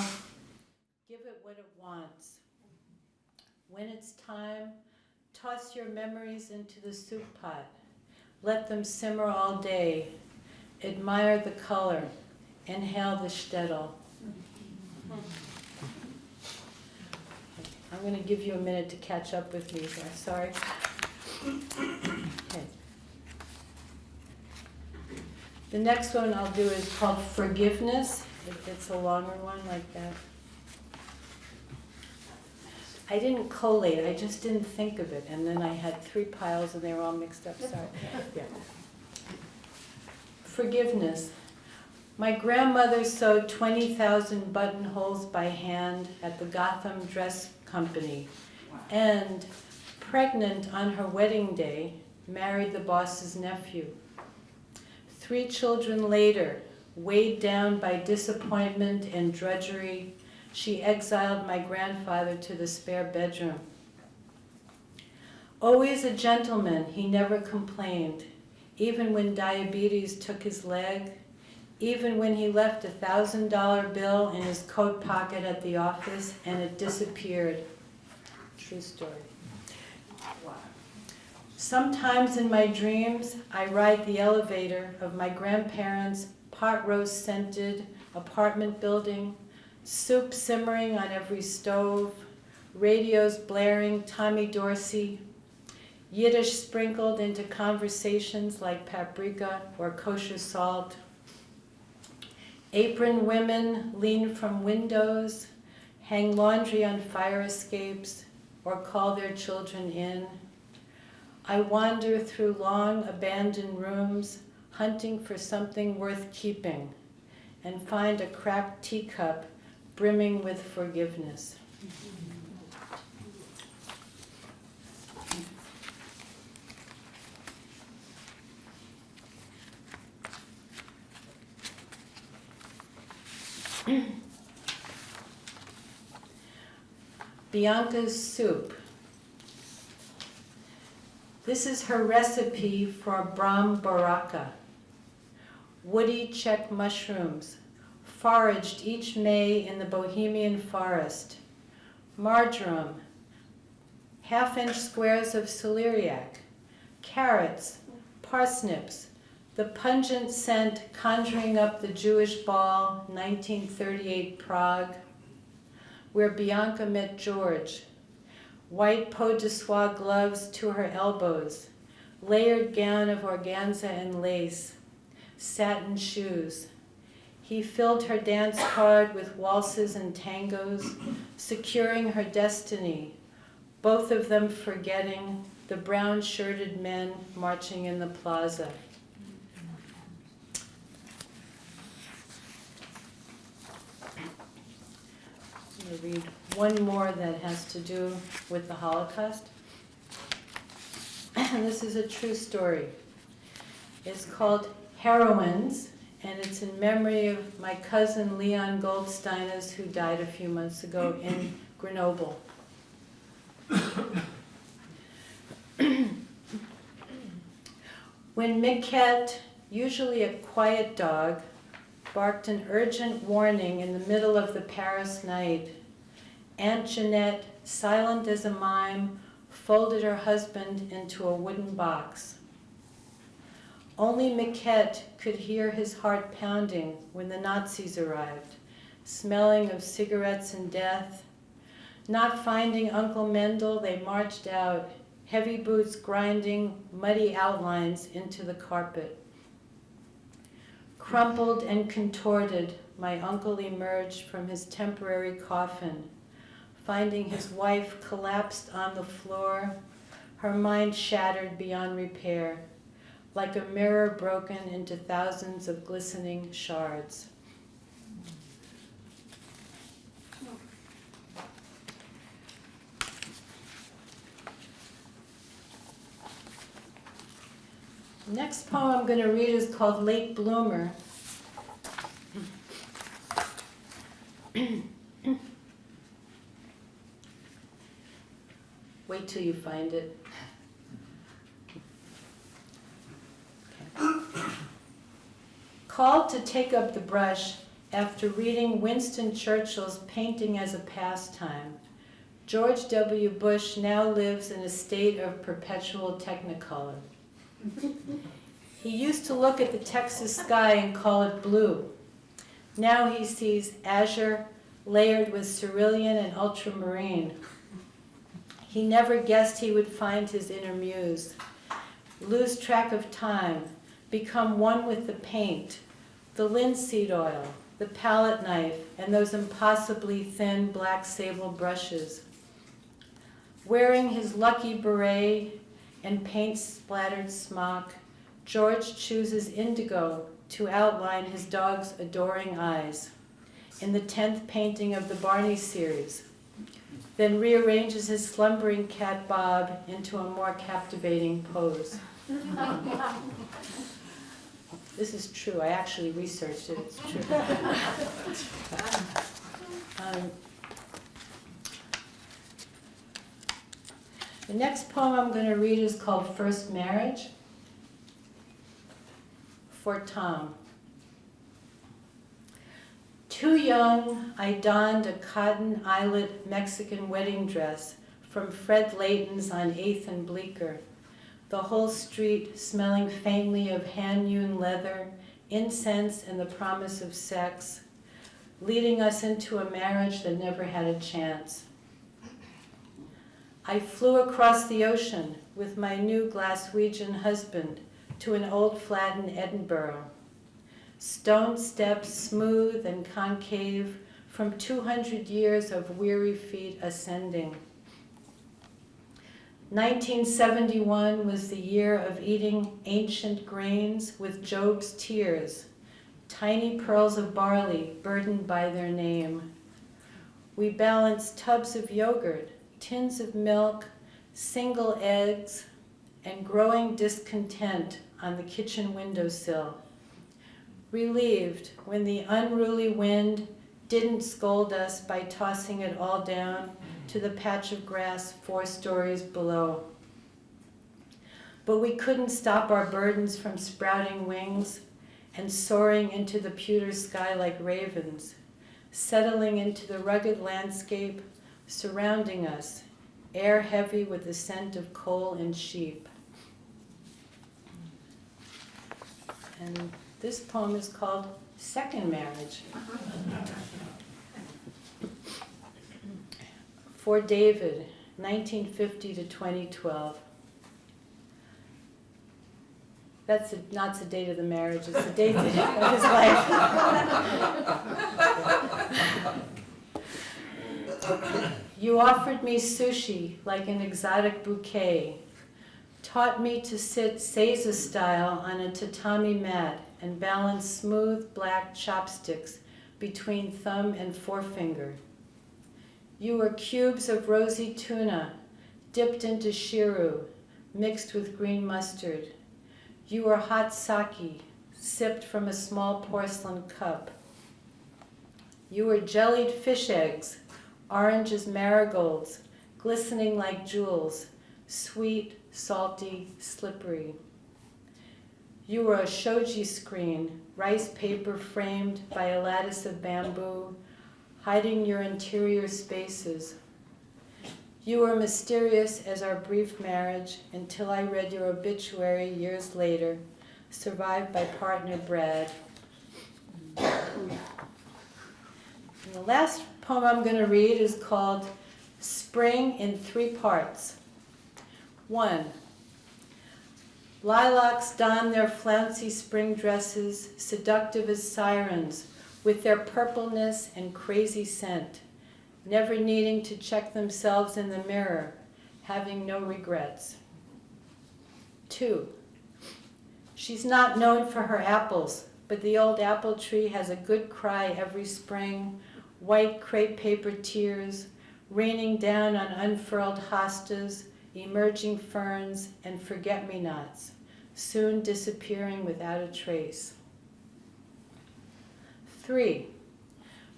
Give it what it wants. When it's time, toss your memories into the soup pot. Let them simmer all day. Admire the color. Inhale the shtetl. I'm going to give you a minute to catch up with me here. Sorry. Okay. The next one I'll do is called Forgiveness. It- It's a longer one like that. I didn't collate, I just didn't think of it, and then I had three piles and they were all mixed up, sorry. Yeah. Forgiveness. My grandmother sewed 20,000 buttonholes by hand at the Gotham Dress Company, and pregnant on her wedding day, married the boss's nephew. Three children later, weighed down by disappointment and drudgery, she exiled my grandfather to the spare bedroom. Always a gentleman, he never complained, even when diabetes took his leg, even when he left a thousand dollar bill in his coat pocket at the office and it disappeared. True story. Sometimes in my dreams, I ride the elevator of my grandparents' pot roast scented apartment building, soup simmering on every stove, radios blaring Tommy Dorsey, Yiddish sprinkled into conversations like paprika or kosher salt. Apron women lean from windows, hang laundry on fire escapes, or call their children in. I wander through long abandoned rooms, hunting for something worth keeping, and find a cracked teacup brimming with forgiveness. Bianca's soup. This is her recipe for Bramboračka. Woody Czech mushrooms, foraged each May in the Bohemian forest. Marjoram, half-inch squares of celeriac, carrots, parsnips, the pungent scent conjuring up the Jewish ball, 1938 Prague, where Bianca met George. White peau de soie gloves to her elbows, layered gown of organza and lace, satin shoes. He filled her dance card with waltzes and tangos, securing her destiny, both of them forgetting the brown-shirted men marching in the plaza. I'm going to read one more that has to do with the Holocaust. And this is a true story. It's called Heroines, and it's in memory of my cousin Leon Goldsteiners, who died a few months ago in Grenoble. when Miquette, usually a quiet dog, barked an urgent warning in the middle of the Paris night, Aunt Jeanette, silent as a mime, folded her husband into a wooden box. Only Miquette could hear his heart pounding when the Nazis arrived, smelling of cigarettes and death. Not finding Uncle Mendel, they marched out, heavy boots grinding muddy outlines into the carpet. Crumpled and contorted, my uncle emerged from his temporary coffin, finding his wife collapsed on the floor, her mind shattered beyond repair, like a mirror broken into thousands of glistening shards. Next poem I'm going to read is called Late Bloomer. Wait till you find it. Okay. Called to take up the brush after reading Winston Churchill's Painting as a Pastime, George W. Bush now lives in a state of perpetual technicolor. He used to look at the Texas sky and call it blue. Now he sees azure layered with cerulean and ultramarine. He never guessed he would find his inner muse, lose track of time, become one with the paint, the linseed oil, the palette knife, and those impossibly thin black sable brushes. Wearing his lucky beret and paint-splattered smock, George chooses indigo to outline his dog's adoring eyes in the 10th painting of the Barney series, then rearranges his slumbering cat Bob into a more captivating pose. This is true, I actually researched it, it's true. Um, The next poem I'm going to read is called First Marriage for Tom. Too young, I donned a cotton eyelet Mexican wedding dress from Fred Layton's on 8th and Bleecker. The whole street smelling faintly of hand-hewn leather, incense, and the promise of sex, leading us into a marriage that never had a chance. I flew across the ocean with my new Glaswegian husband to an old flat in Edinburgh. Stone steps smooth and concave from 200 years of weary feet ascending. 1971 was the year of eating ancient grains with Job's tears, tiny pearls of barley burdened by their name. We balanced tubs of yogurt tins of milk, single eggs, and growing discontent on the kitchen windowsill. Relieved when the unruly wind didn't scold us by tossing it all down to the patch of grass four stories below. But we couldn't stop our burdens from sprouting wings and soaring into the pewter sky like ravens, settling into the rugged landscape surrounding us, air heavy with the scent of coal and sheep. And this poem is called Second Marriage. For David, 1950 to 2012. That's the- not the date of the marriage, it's the date of his life. You offered me sushi like an exotic bouquet, taught me to sit Seiza style on a tatami mat and balance smooth black chopsticks between thumb and forefinger. You were cubes of rosy tuna, dipped into shiru, mixed with green mustard. You were hot sake, sipped from a small porcelain cup. You were jellied fish eggs, orange as marigolds, glistening like jewels, sweet, salty, slippery. You were a shoji screen, rice paper framed by a lattice of bamboo, hiding your interior spaces. You were mysterious as our brief marriage until I read your obituary years later, survived by partner Brad. And the last poem I'm going to read is called Spring in Three Parts. One, lilacs don their flouncy spring dresses, seductive as sirens, with their purpleness and crazy scent, never needing to check themselves in the mirror, having no regrets. Two, she's not known for her apples, but the old apple tree has a good cry every spring, white crepe paper tears, raining down on unfurled hostas, emerging ferns, and forget-me-nots, soon disappearing without a trace. Three,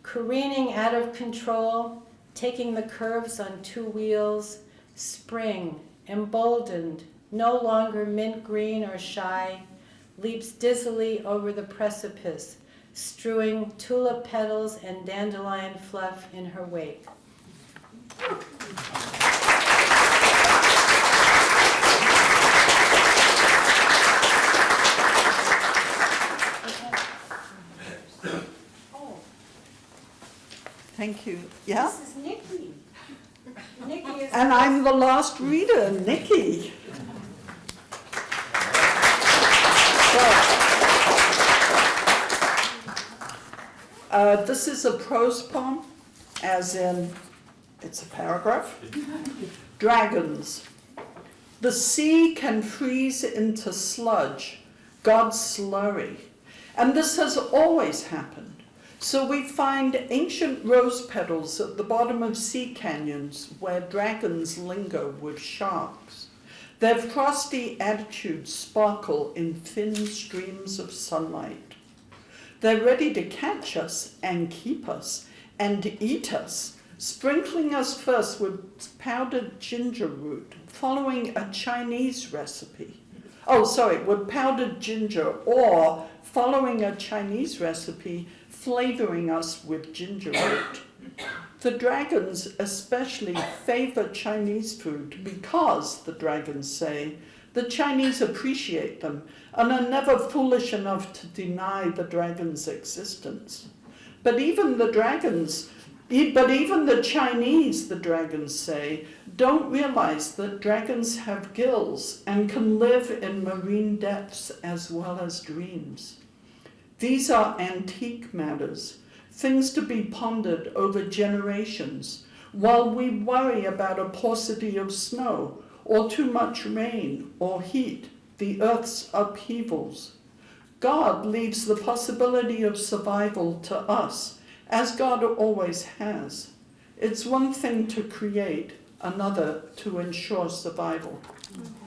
careening out of control, taking the curves on two wheels, spring, emboldened, no longer mint green or shy, leaps dizzily over the precipice, strewing tulip petals and dandelion fluff in her wake. Thank you. Yeah? This is Nikki. Nikki is. And I'm the last reader, Nikki. Uh, this is a prose poem, as in, it's a paragraph. Dragons. The sea can freeze into sludge, God's slurry. And this has always happened. So we find ancient rose petals at the bottom of sea canyons where dragons linger with sharks. Their frosty attitudes sparkle in thin streams of sunlight. They're ready to catch us and keep us and eat us, sprinkling us first with powdered ginger root, following a Chinese recipe. Oh, sorry, with powdered ginger or following a Chinese recipe flavoring us with ginger root. The dragons especially favor Chinese food because, the dragons say, the Chinese appreciate them and are never foolish enough to deny the dragon's existence. But even the dragons, but even the Chinese, the dragons say, don't realize that dragons have gills and can live in marine depths as well as dreams. These are antique matters, things to be pondered over generations, while we worry about a paucity of snow, or too much rain, or heat, the earth's upheavals. God leaves the possibility of survival to us, as God always has. It's one thing to create, another to ensure survival. Mm-hmm.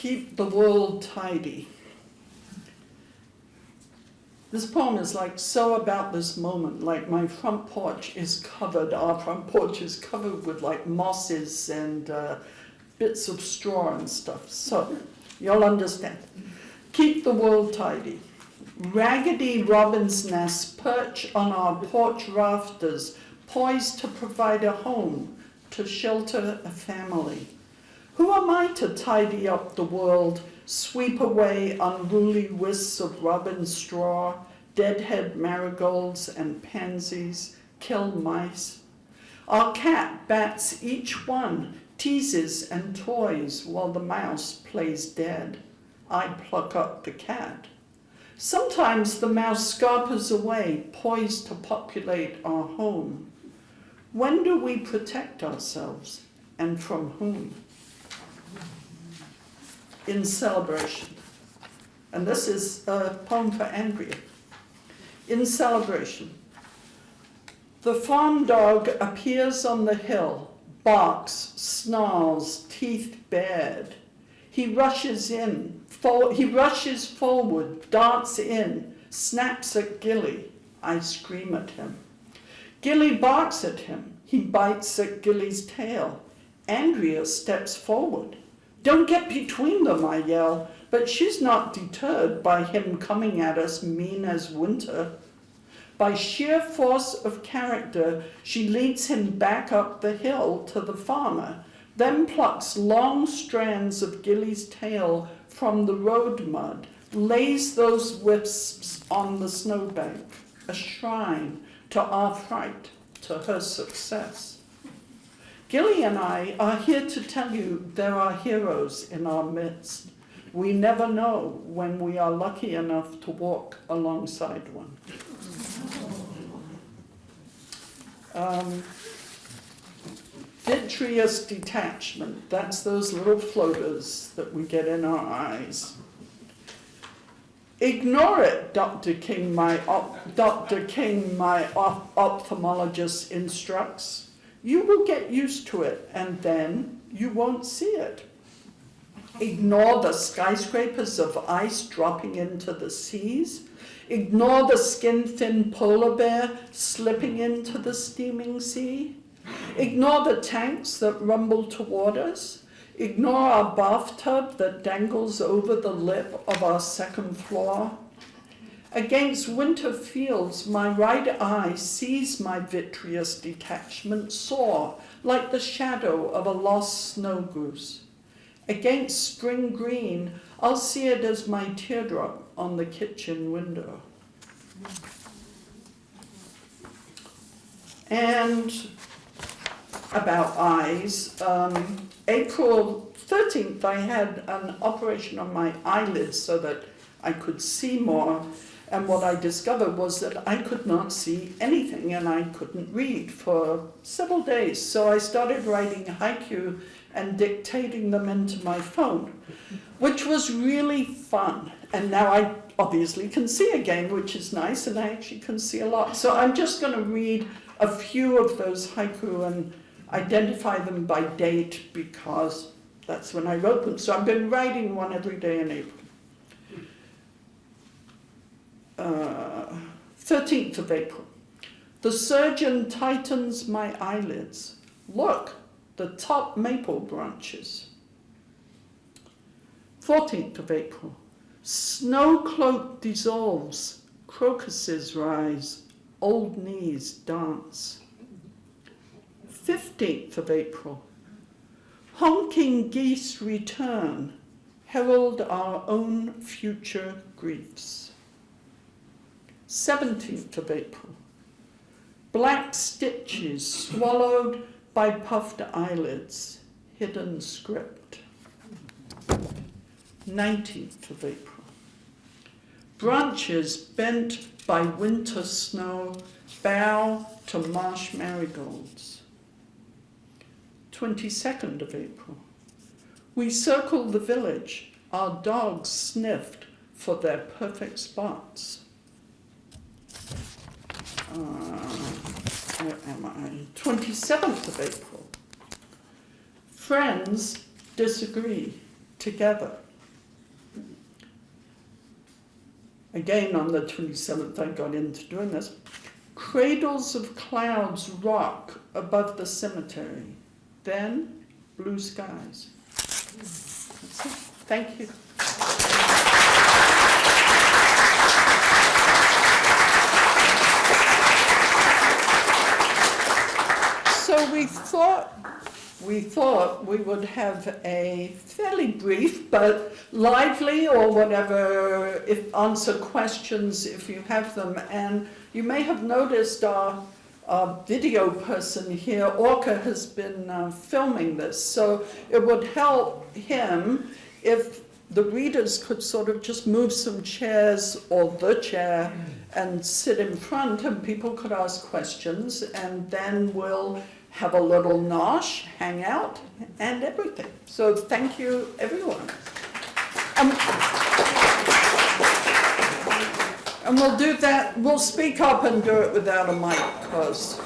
Keep the world tidy. This poem is like so about this moment, like my front porch is covered, our front porch is covered with like mosses and uh, bits of straw and stuff. So, you'll understand. Keep the world tidy. Raggedy robin's nests perch on our porch rafters, poised to provide a home, to shelter a family. Who am I to tidy up the world, sweep away unruly wisps of robin straw, deadhead marigolds and pansies, kill mice? Our cat bats each one, teases and toys while the mouse plays dead. I pluck up the cat. Sometimes the mouse scarpers away, poised to populate our home. When do we protect ourselves, and from whom? In celebration. And this is uh, a poem for Andrea. In celebration. The farm dog appears on the hill, barks, snarls, teeth bared. He rushes in, he rushes forward, darts in, snaps at Gilly. I scream at him. Gilly barks at him. He bites at Gilly's tail. Andrea steps forward. Don't get between them, I yell, but she's not deterred by him coming at us mean as winter. By sheer force of character, she leads him back up the hill to the farmer, then plucks long strands of Gilly's tail from the road mud, lays those wisps on the snowbank, a shrine to our fright, to her success. Gilly and I are here to tell you there are heroes in our midst. We never know when we are lucky enough to walk alongside one. Um, vitreous detachment, that's those little floaters that we get in our eyes. Ignore it, Dr. King, my Dr. King, my op- ophthalmologist instructs. You will get used to it and then you won't see it. Ignore the skyscrapers of ice dropping into the seas. Ignore the skin thin polar bear slipping into the steaming sea. Ignore the tanks that rumble toward us. Ignore our bathtub that dangles over the lip of our second floor. Against winter fields, my right eye sees my vitreous detachment soar like the shadow of a lost snow goose. Against spring green, I'll see it as my teardrop on the kitchen window. And about eyes, um, April 13th, I had an operation on my eyelids so that I could see more. And what I discovered was that I could not see anything and I couldn't read for several days. So I started writing haiku and dictating them into my phone, which was really fun. And now I obviously can see again, which is nice, and I actually can see a lot. So I'm just going to read a few of those haiku and identify them by date because that's when I wrote them. So I've been writing one every day in April. Uh, 13th of April. The surgeon tightens my eyelids. Look, the top maple branches. 14th of April. Snow cloak dissolves, crocuses rise, old knees dance. 15th of April. Honking geese return, herald our own future griefs. 17th of April. Black stitches swallowed by puffed eyelids, hidden script. 19th of April. Branches bent by winter snow bow to marsh marigolds. 22nd of April. We circled the village. Our dogs sniffed for their perfect spots. Uh, where am I? 27th of April. Friends disagree together. Again, on the 27th, I got into doing this. Cradles of clouds rock above the cemetery. Then, blue skies. Thank you. So we thought we thought we would have a fairly brief but lively or whatever if answer questions if you have them. And you may have noticed our, our video person here Orca has been uh, filming this. So it would help him if the readers could sort of just move some chairs or the chair and sit in front and people could ask questions and then we'll have a little nosh, hang out, and everything. So thank you, everyone. Um, and we'll do that, we'll speak up and do it without a mic, because...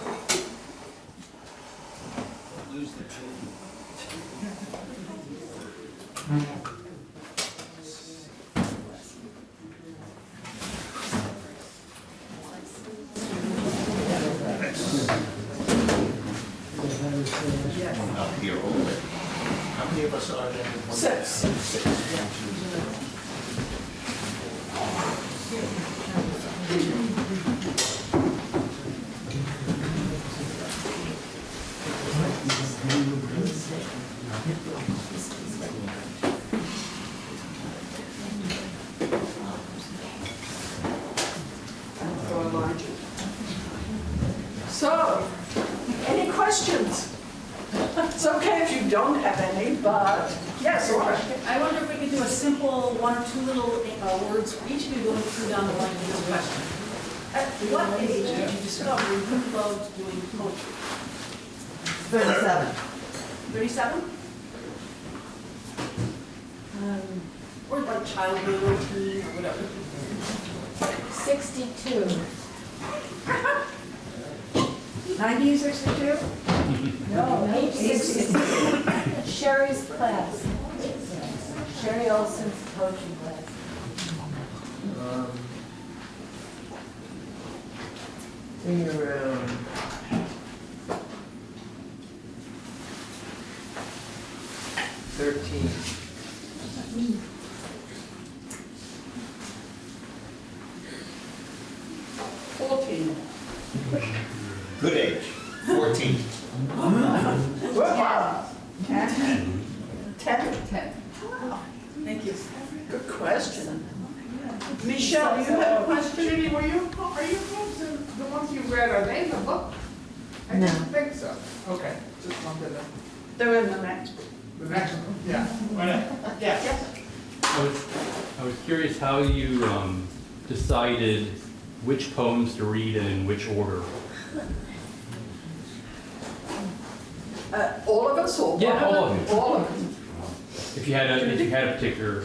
Particular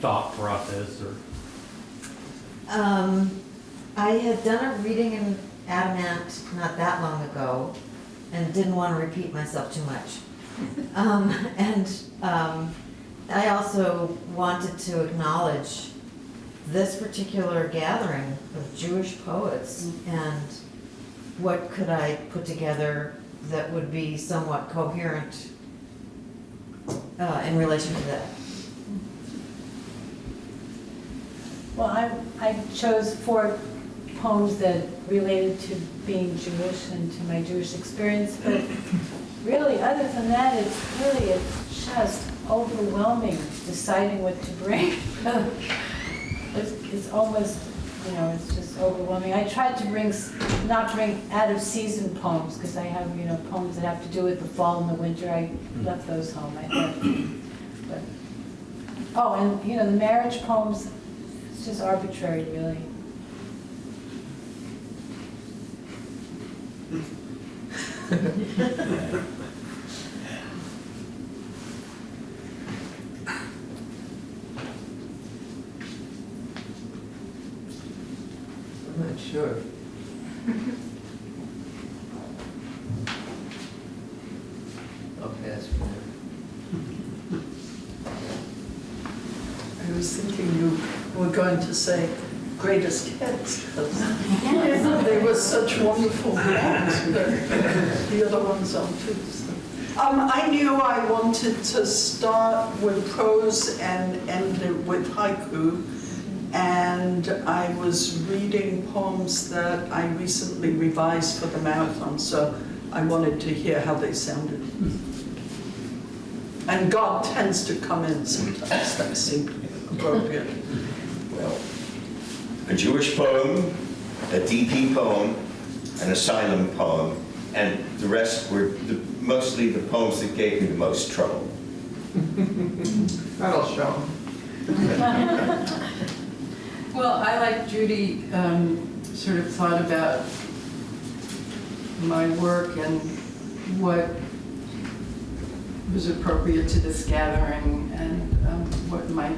thought process or. Um, I had done a reading in Adamant not that long ago and didn't want to repeat myself too much. Um, and, um, I also wanted to acknowledge this particular gathering of Jewish poets and what could I put together that would be somewhat coherent uh, in relation to that. Well, I, I chose four poems that related to being Jewish and to my Jewish experience, but really, other than that, it's really, it's just overwhelming deciding what to bring. It's, it's almost, you know, it's just overwhelming. I tried to bring, not bring out-of-season poems, because I have, you know, poems that have to do with the fall and the winter. I left those home, I think. But Oh, and, you know, the marriage poems, just arbitrary, really. I'm not sure. I'll pass for now. I was thinking you were going to say greatest hits, because they were such wonderful poems, but the other ones aren't too. so. Um, I knew I wanted to start with prose and end it with haiku, and I was reading poems that I recently revised for the marathon, so I wanted to hear how they sounded. And God tends to come in sometimes, that seemed appropriate. Well, a Jewish poem, a DP poem, an asylum poem, and the rest were the- mostly the poems that gave me the most trouble. That'll show. Well, I, like Judy, um, sort of thought about my work and what was appropriate to this gathering and um, what might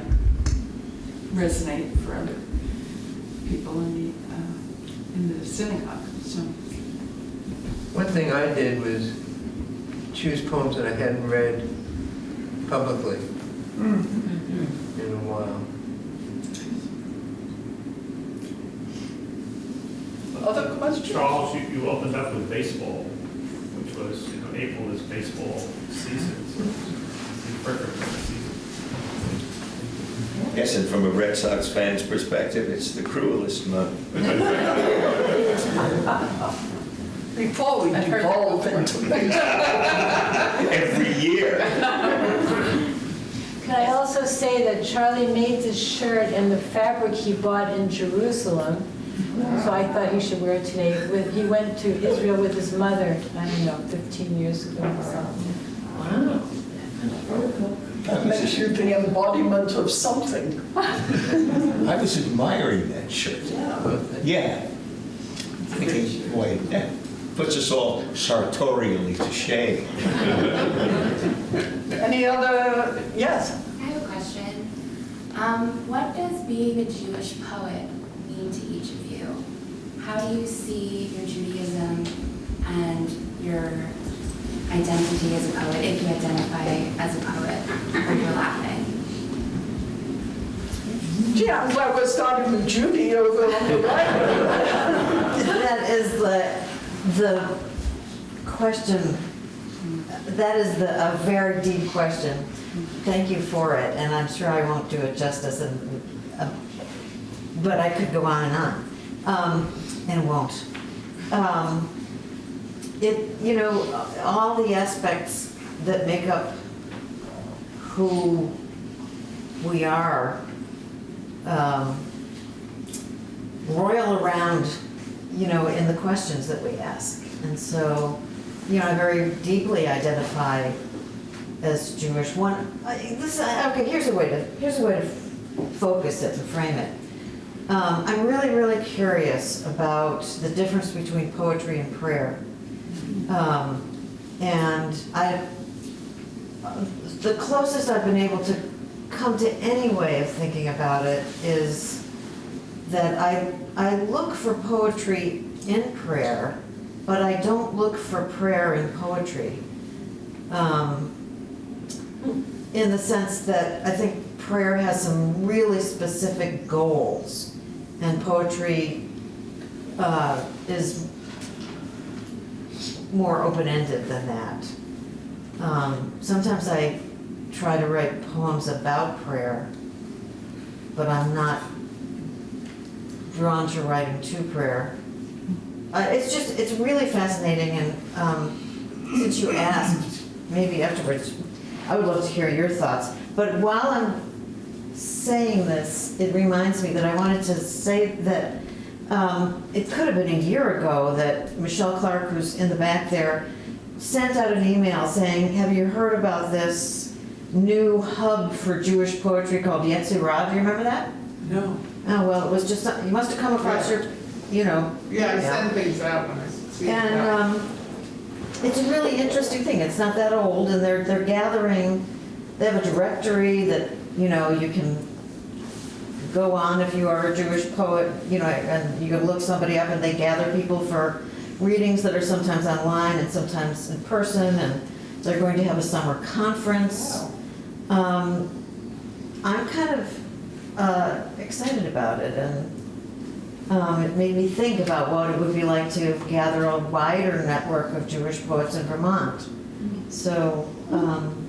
resonate for other people in the, uh, in the synagogue, so. One thing I did was choose poems that I hadn't read publicly Mm. in a while. Other questions? Charles, you, you opened up with baseball, which was, you know, April is baseball season, so it's perfect for the season. Yes, and from a Red Sox fan's perspective, it's the cruelest month. Before we I've heard that devolve into baseball. Every year. Can I also say that Charlie made this shirt in the fabric he bought in Jerusalem, so I thought he should wear it today. With He went to Israel with his mother, I don't know, 15 years ago or something. That makes you the embodiment of something. I was admiring that shirt. Yeah. Thinking, boy, that puts us all sartorially to shame. Any other, yes? I have a question. Um, what does being a Jewish poet mean to each of you? How do you see your Judaism and your identity as a poet, if you identify as a poet, overlapping? Yeah, I'm glad we're starting with Judy over on the right. That is the, the question, that is the, a very deep question. Thank you for it, and I'm sure I won't do it justice, and, uh, but I could go on and on, um, and won't. Um, It, you know, all the aspects that make up who we are, um, royal around, you know, in the questions that we ask. And so, you know, I very deeply identify as Jewish. One, I- this, okay, here's a way to, here's a way to focus it, to frame it. Um, I'm really, really curious about the difference between poetry and prayer. Um, and I, the closest I've been able to come to any way of thinking about it is that I, I look for poetry in prayer, but I don't look for prayer in poetry. Um, in the sense that I think prayer has some really specific goals, and poetry uh, is more open-ended than that. Um, Sometimes I try to write poems about prayer, but I'm not drawn to writing to prayer. Uh, It's just, it's really fascinating, and um, since you asked, maybe afterwards, I would love to hear your thoughts. But while I'm saying this, it reminds me that I wanted to say that um, it could have been a year ago that Michelle Clark, who's in the back there, sent out an email saying, have you heard about this new hub for Jewish poetry called Yetzirah? Do you remember that? No. Oh, well, it was just, you must have come across your, you know. Yeah, I send things out when I see. And yeah. um, it's a really interesting thing. It's not that old, and they're, they're gathering, they have a directory that, you know, you can go on if you are a Jewish poet, you know, and you can look somebody up, and they gather people for readings that are sometimes online and sometimes in person, and they're going to have a summer conference. Um, I'm kind of uh, excited about it, and um, it made me think about what it would be like to gather a wider network of Jewish poets in Vermont. So, um,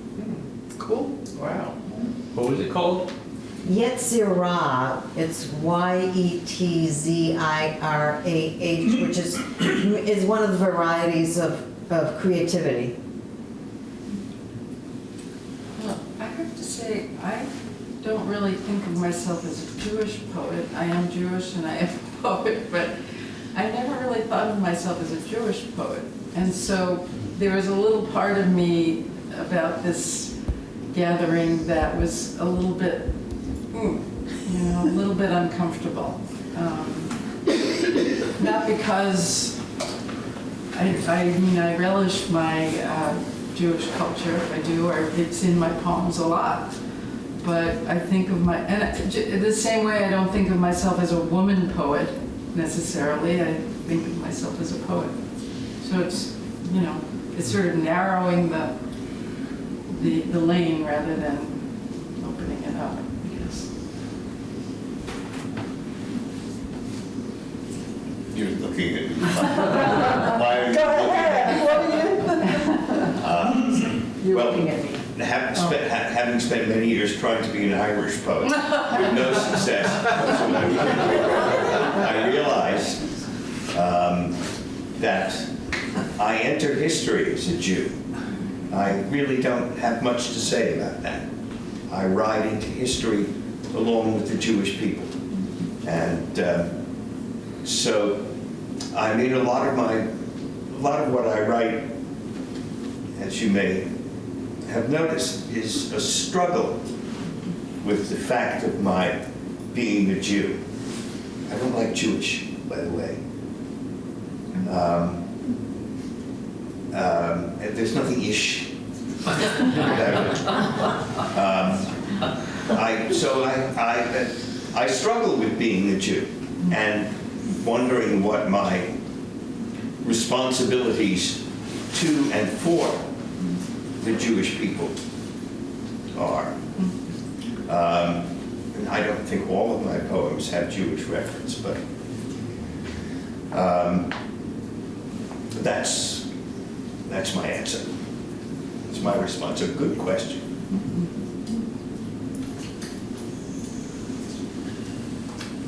Cool, wow. What was it called? Yetzirah, it's Y-E-T-Z-I-R-A-H, which is, is one of the varieties of, of creativity. Well, I have to say, I don't really think of myself as a Jewish poet. I am Jewish and I am a poet, but I never really thought of myself as a Jewish poet. And so there was a little part of me about this gathering that was a little bit, you know, a little bit uncomfortable. Um, Not because I, I mean, I relish my uh, Jewish culture, I do, or it's in my poems a lot. But I think of my, and the same way I don't think of myself as a woman poet necessarily, I think of myself as a poet. So it's, you know, it's sort of narrowing the, the, the lane rather than opening it up, I guess. You're looking at me. Why are you Go looking at ahead, what are you? me? You're Well, looking at me. Having spent, ha- having spent many years trying to be an Irish poet, with no success whatsoever, I realized um, that I enter history as a Jew. I really don't have much to say about that. I ride into history along with the Jewish people. And um, so, I mean, a lot of my, a lot of what I write, as you may have noticed, is a struggle with the fact of my being a Jew. I don't like Jewish, by the way. Um, um, there's nothing ish. Um, I, so I, I, I struggle with being a Jew and wondering what my responsibilities to and for the Jewish people are. Um, I don't think all of my poems have Jewish reference, but um, that's, that's my answer. It's my response. A good question.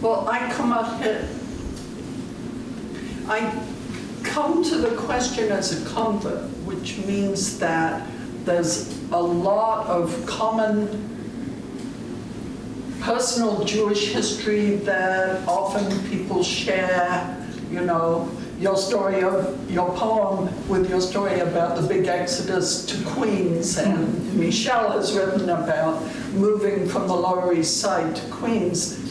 Well, I come up here, I come to the question as a convert, which means that there's a lot of common personal Jewish history that often people share, you know, your story of your poem with your story about the big exodus to Queens, and hmm. Michelle has written about moving from the Lower East Side to Queens.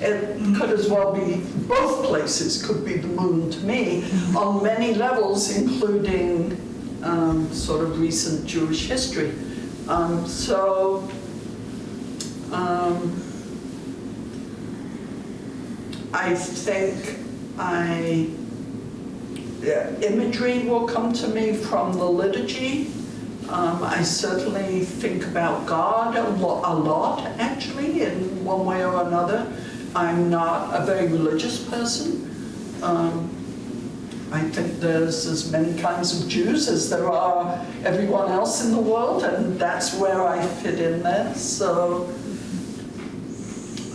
It could as well be, both places could be the moon to me on many levels, including um, sort of recent Jewish history. Um, so, um, I think I, yeah, imagery will come to me from the liturgy. Um, I certainly think about God a, a lot, actually, in one way or another. I'm not a very religious person. Um, I think there's as many kinds of Jews as there are everyone else in the world, and that's where I fit in there. So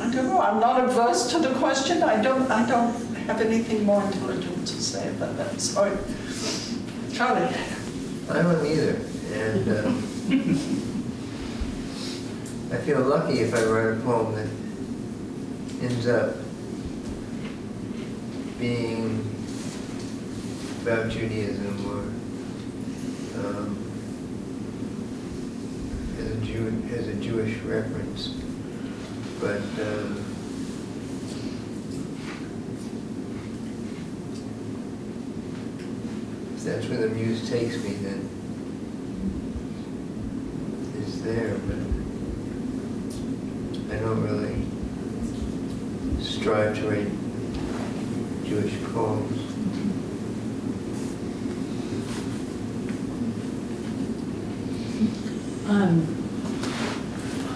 I don't know. I'm not averse to the question. I don't. I don't have anything more intelligent to say about that. Sorry, Charlie. I don't either, and um, I feel lucky if I write a poem that ends up being about Judaism or um, as a Jew, as a Jewish reference. But um, if that's where the muse takes me, then it's there, but I don't really strive to write Jewish poems. Um,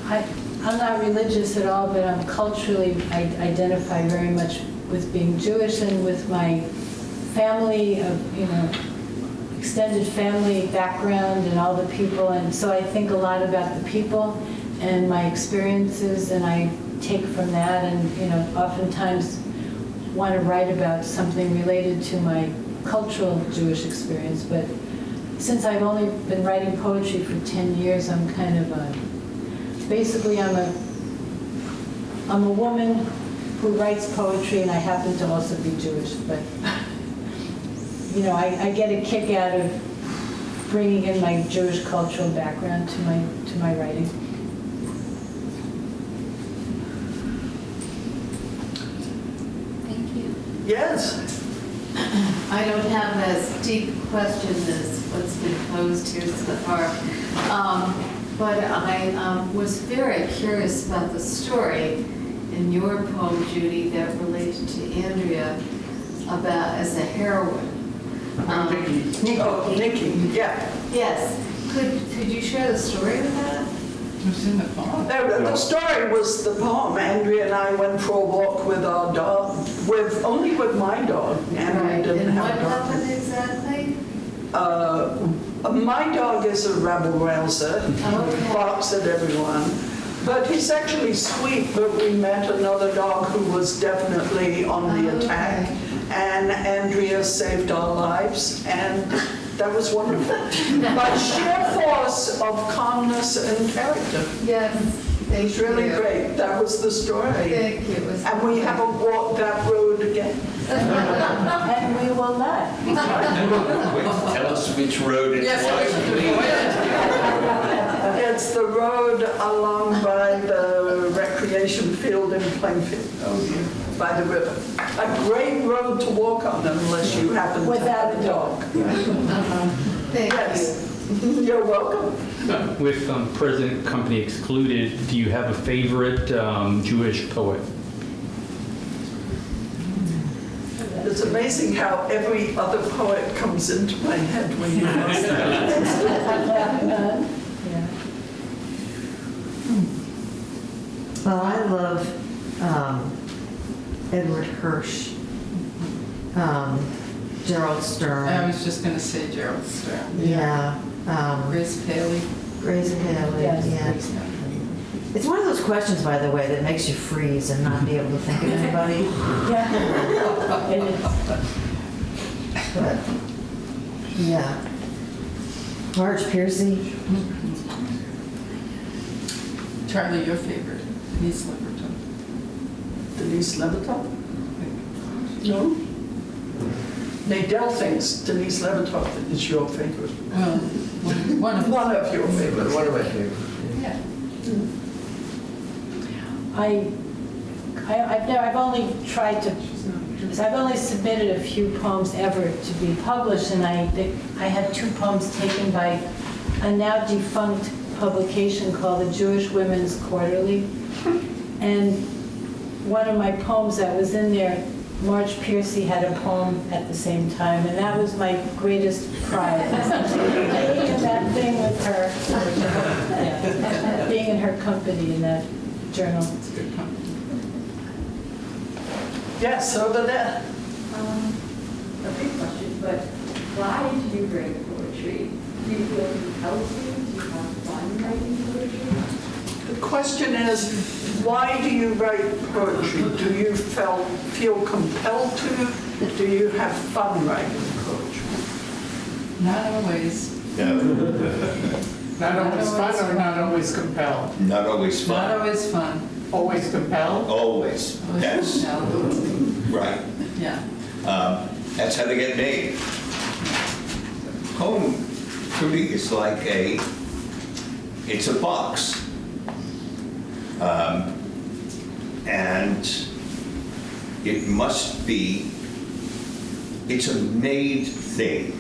I, I'm not religious at all, but I'm culturally, I identify very much with being Jewish and with my family of, you know, extended family background and all the people. And so I think a lot about the people and my experiences and I take from that and, you know, oftentimes want to write about something related to my cultural Jewish experience. But since I've only been writing poetry for 10 years, I'm kind of a, basically I'm a, I'm a woman who writes poetry and I happen to also be Jewish, but, you know, I, I get a kick out of bringing in my Jewish cultural background to my, to my writing. Thank you. Yes. I don't have as deep a question as what's been posed here so far. Um, But I um, was very curious about the story in your poem, Judy, that related to Andrea about as a heroine. Um, Oh, Nikki, yeah. Yes, could, could you share the story of that? Who's in the poem? The the story was the poem. Andrea and I went for a walk with our dog, with, only with my dog. Andrea didn't And what have a dog. happened exactly? Uh, My dog is a rabble rouser, Okay. barks at everyone. But he's actually sweet, but we met another dog who was definitely on the attack. And Andrea saved our lives, and that was wonderful. By sheer force of calmness and character. Yes, thank It's really you. great. That was the story. Thank you. And we haven't walked that road again. And we will not. Tell us which road it Yes, was, please. It's the road along by the recreation field in Plainfield, by the river. A great road to walk on unless you happen to Without have a a dog. Thank you. Yes, you're welcome. With um, present company excluded, do you have a favorite um, Jewish poet? It's amazing how every other poet comes into my head when you ask that. Well, I love um, Edward Hirsch, um, Gerald Stern. I was just gonna say Gerald Stern. Yeah, um, Grace Paley. Grace Haley, Yes. yeah. It's one of those questions, by the way, that makes you freeze and not be able to think of anybody. Yeah. It is. But, yeah. Marge Piercy, Charlie, your favorite, Denise Leverton. Denise Levertov? No? Nadell thinks Denise Levertov is your favorite. Well, one of One of your favorites. One of my favorites. Yeah. I, I, I've never, I've only tried to, I've only submitted a few poems ever to be published, and I, they- I had two poems taken by a now defunct publication called the Jewish Women's Quarterly. And one of my poems that was in there, Marge Piercy had a poem at the same time, and that was my greatest pride. Being in that thing with her, yeah, being in her company in that journal. It's a good company. Yes, over there. Um, a big question, but why did you write poetry? Do you feel compelled to? Do you have fun writing poetry? The question is, why do you write poetry? Do you felt, feel compelled to? Do you have fun writing poetry? Not always, No, Not always fun or not always compelled? not always fun. not fun. always fun. Always compelled? Always, Always yes, compelled. right. Yeah. Um, That's how they get made. Home to me is like a, it's a box. Um, And it must be, it's a made thing.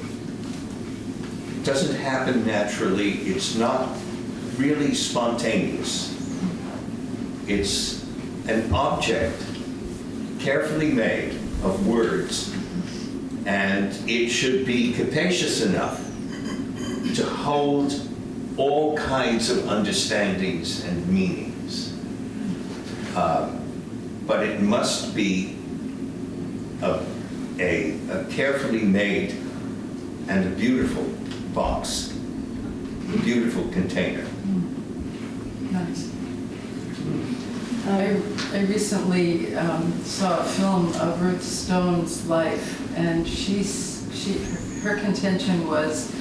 It doesn't happen naturally, it's not really spontaneous. It's an object carefully made of words, and it should be capacious enough to hold all kinds of understandings and meanings. Uh, But it must be a, a a carefully made and a beautiful box, a beautiful container. Nice. I, I recently um, saw a film of Ruth Stone's life, and she's, she, her contention was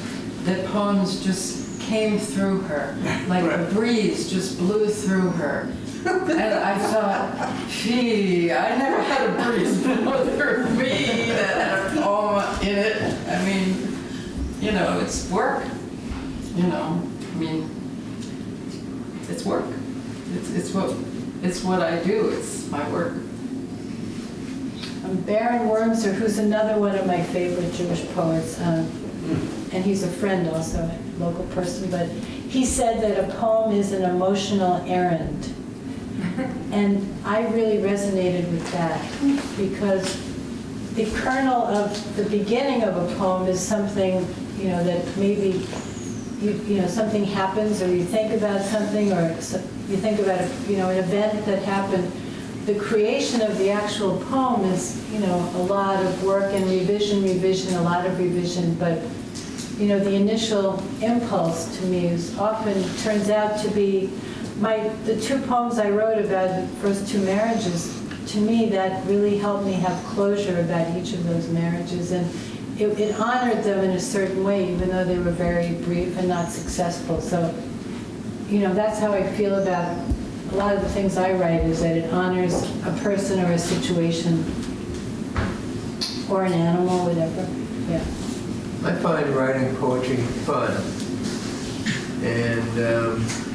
that poems just came through her, like a breeze just blew through her. And I thought, gee, I never had a blow through me that had a poem in it. I mean, you know, it's work, you know, I mean, it's work. It's, it's what, it's what I do, it's my work. Um, Baron Wormser, who's another one of my favorite Jewish poets, um, and he's a friend also, a local person, but he said that a poem is an emotional errand. And I really resonated with that because the kernel of the beginning of a poem is something, you know, that maybe, you, you know, something happens, or you think about something, or you think about, you know, an event that happened. The creation of the actual poem is, you know, a lot of work and revision, revision, a lot of revision, but, you know, the initial impulse to me is often, turns out to be, my, the two poems I wrote about the first two marriages, to me, that really helped me have closure about each of those marriages. And it, it honored them in a certain way, even though they were very brief and not successful. So, you know, that's how I feel about a lot of the things I write, is that it honors a person or a situation, or an animal, whatever, yeah. I find writing poetry fun. And, um,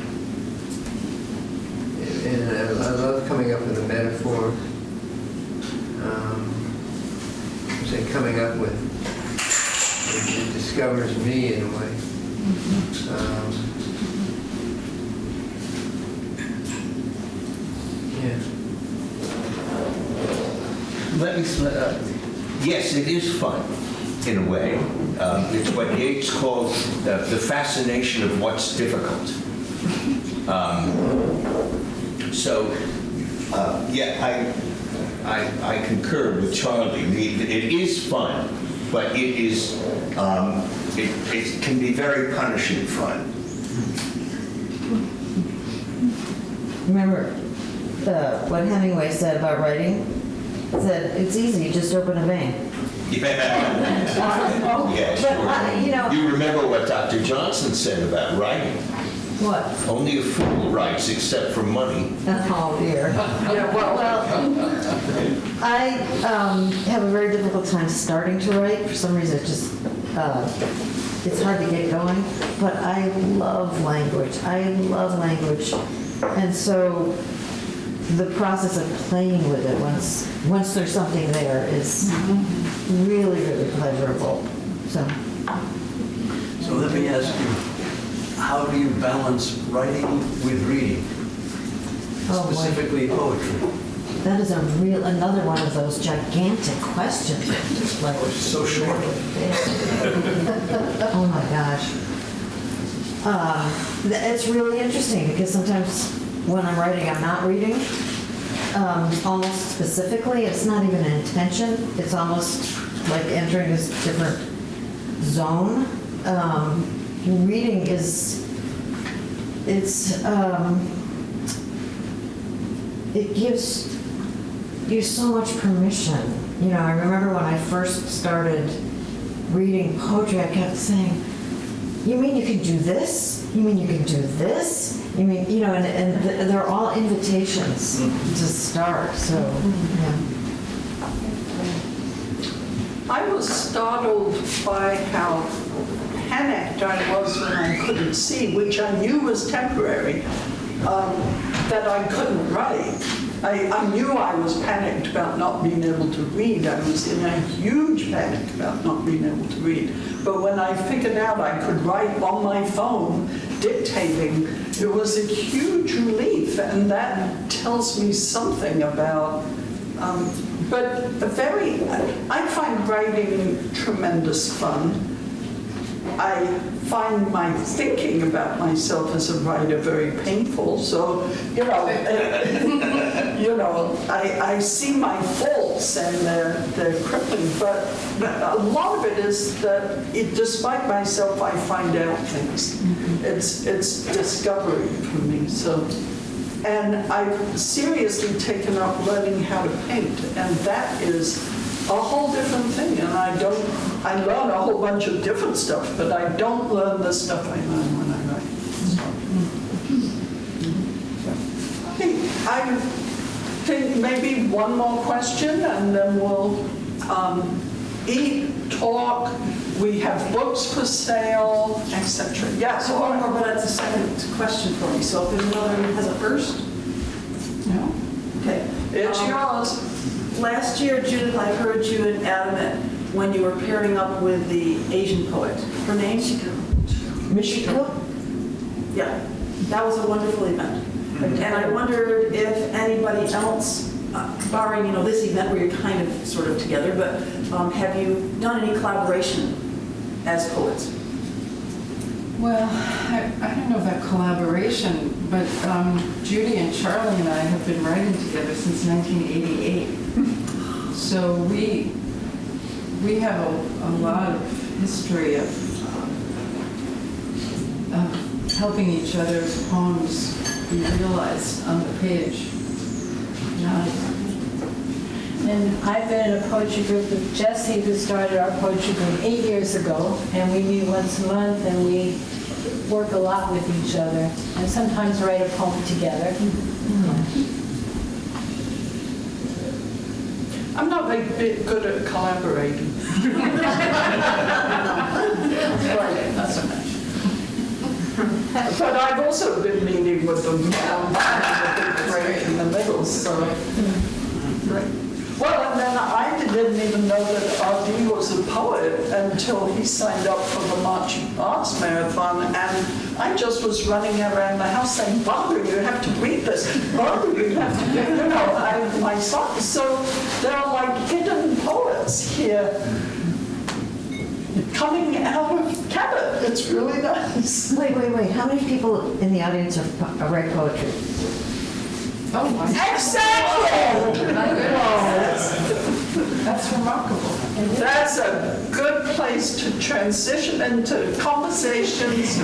and I I love coming up with a metaphor. Um, I say coming up with, it it discovers me in a way. Um, Yeah. Let me, sl- uh, yes, it is fun, in a way. Um, It's what Yeats calls the the fascination of what's difficult. Um, So, uh, yeah, I, I I concur with Charlie. It is fun, but it is, um, it it can be very punishing fun. Remember the, what Hemingway said about writing? Said, it's easy, just open a vein. Yeah, But, uh, you know- sure. You remember what Dr. Johnson said about writing? What? Only a fool writes except for money. Oh dear. Yeah, well, I um, have a very difficult time starting to write. For some reason, it just, uh, it's hard to get going. But I love language. I love language. And so the process of playing with it, once, once there's something there, is really, really pleasurable. So, So let me ask you, how do you balance writing with reading? Oh, boy. Specifically poetry. that is a real, another one of those gigantic questions. Like, So short. Oh my gosh. Uh, It's really interesting because sometimes when I'm writing, I'm not reading. Um, Almost specifically, it's not even an intention. It's almost like entering this different zone. Um, Reading is, it's, um, it gives you so much permission. You know, I remember when I first started reading poetry, I kept saying, you mean you can do this? You mean you can do this? You mean, you know, and, and th- they're all invitations to start, so, yeah. I was startled by how panicked I was when I couldn't see, which I knew was temporary, um, that I couldn't write. I, I knew I was panicked about not being able to read. I was in a huge panic about not being able to read. But when I figured out I could write on my phone, dictating, it was a huge relief. And that tells me something about um, but a very, I find writing tremendous fun. I find my thinking about myself as a writer very painful. So, you know, you know, I, I see my faults and they're, they're crippling. But a lot of it is that, it, despite myself, I find out things. Mm-hmm. It's it's discovery for me. So. And I've seriously taken up learning how to paint, and that is a whole different thing. And I don't, I learn a whole bunch of different stuff, but I don't learn the stuff I learn when I write. So. Hey, I think maybe one more question, and then we'll um, eat, talk. We have books for sale, etc. Yes, So one more, but that's a second question for me. So if there's another who has a first? No? Okay. It's Um, yours. Last year, Judith, I heard you and Adam when you were pairing up with the Asian poet. Her name? Michiko? Yeah, that was a wonderful event. And I wondered if anybody else uh, barring, you know, this event where you're kind of sort of together, but um, have you done any collaboration as poets? Well, I, I don't know about collaboration, but um, Judy and Charlie and I have been writing together since 1988. So we, we have a, a lot of history of, um, of helping each other's poems be realized on the page. Yeah. And I've been in a poetry group with Jesse, who started our poetry group eight years ago, and we meet once a month, and we work a lot with each other, and sometimes write a poem together. I'm not very bit good at collaborating. But I've also been meeting with them the in the middle, so. Hmm. Right. Well, and then I didn't even know that R.D. was a poet until he signed up for the Marching Arts Marathon, and I just was running around the house saying, Barbara, you have to read this, Barbara, you have to, you know, I, my songs. So there are like hidden poets here coming out of Cabot. It's really nice. Wait, wait, wait, how many people in the audience are are write poetry? Oh. Exactly! That's remarkable. That's a good place to transition into conversations.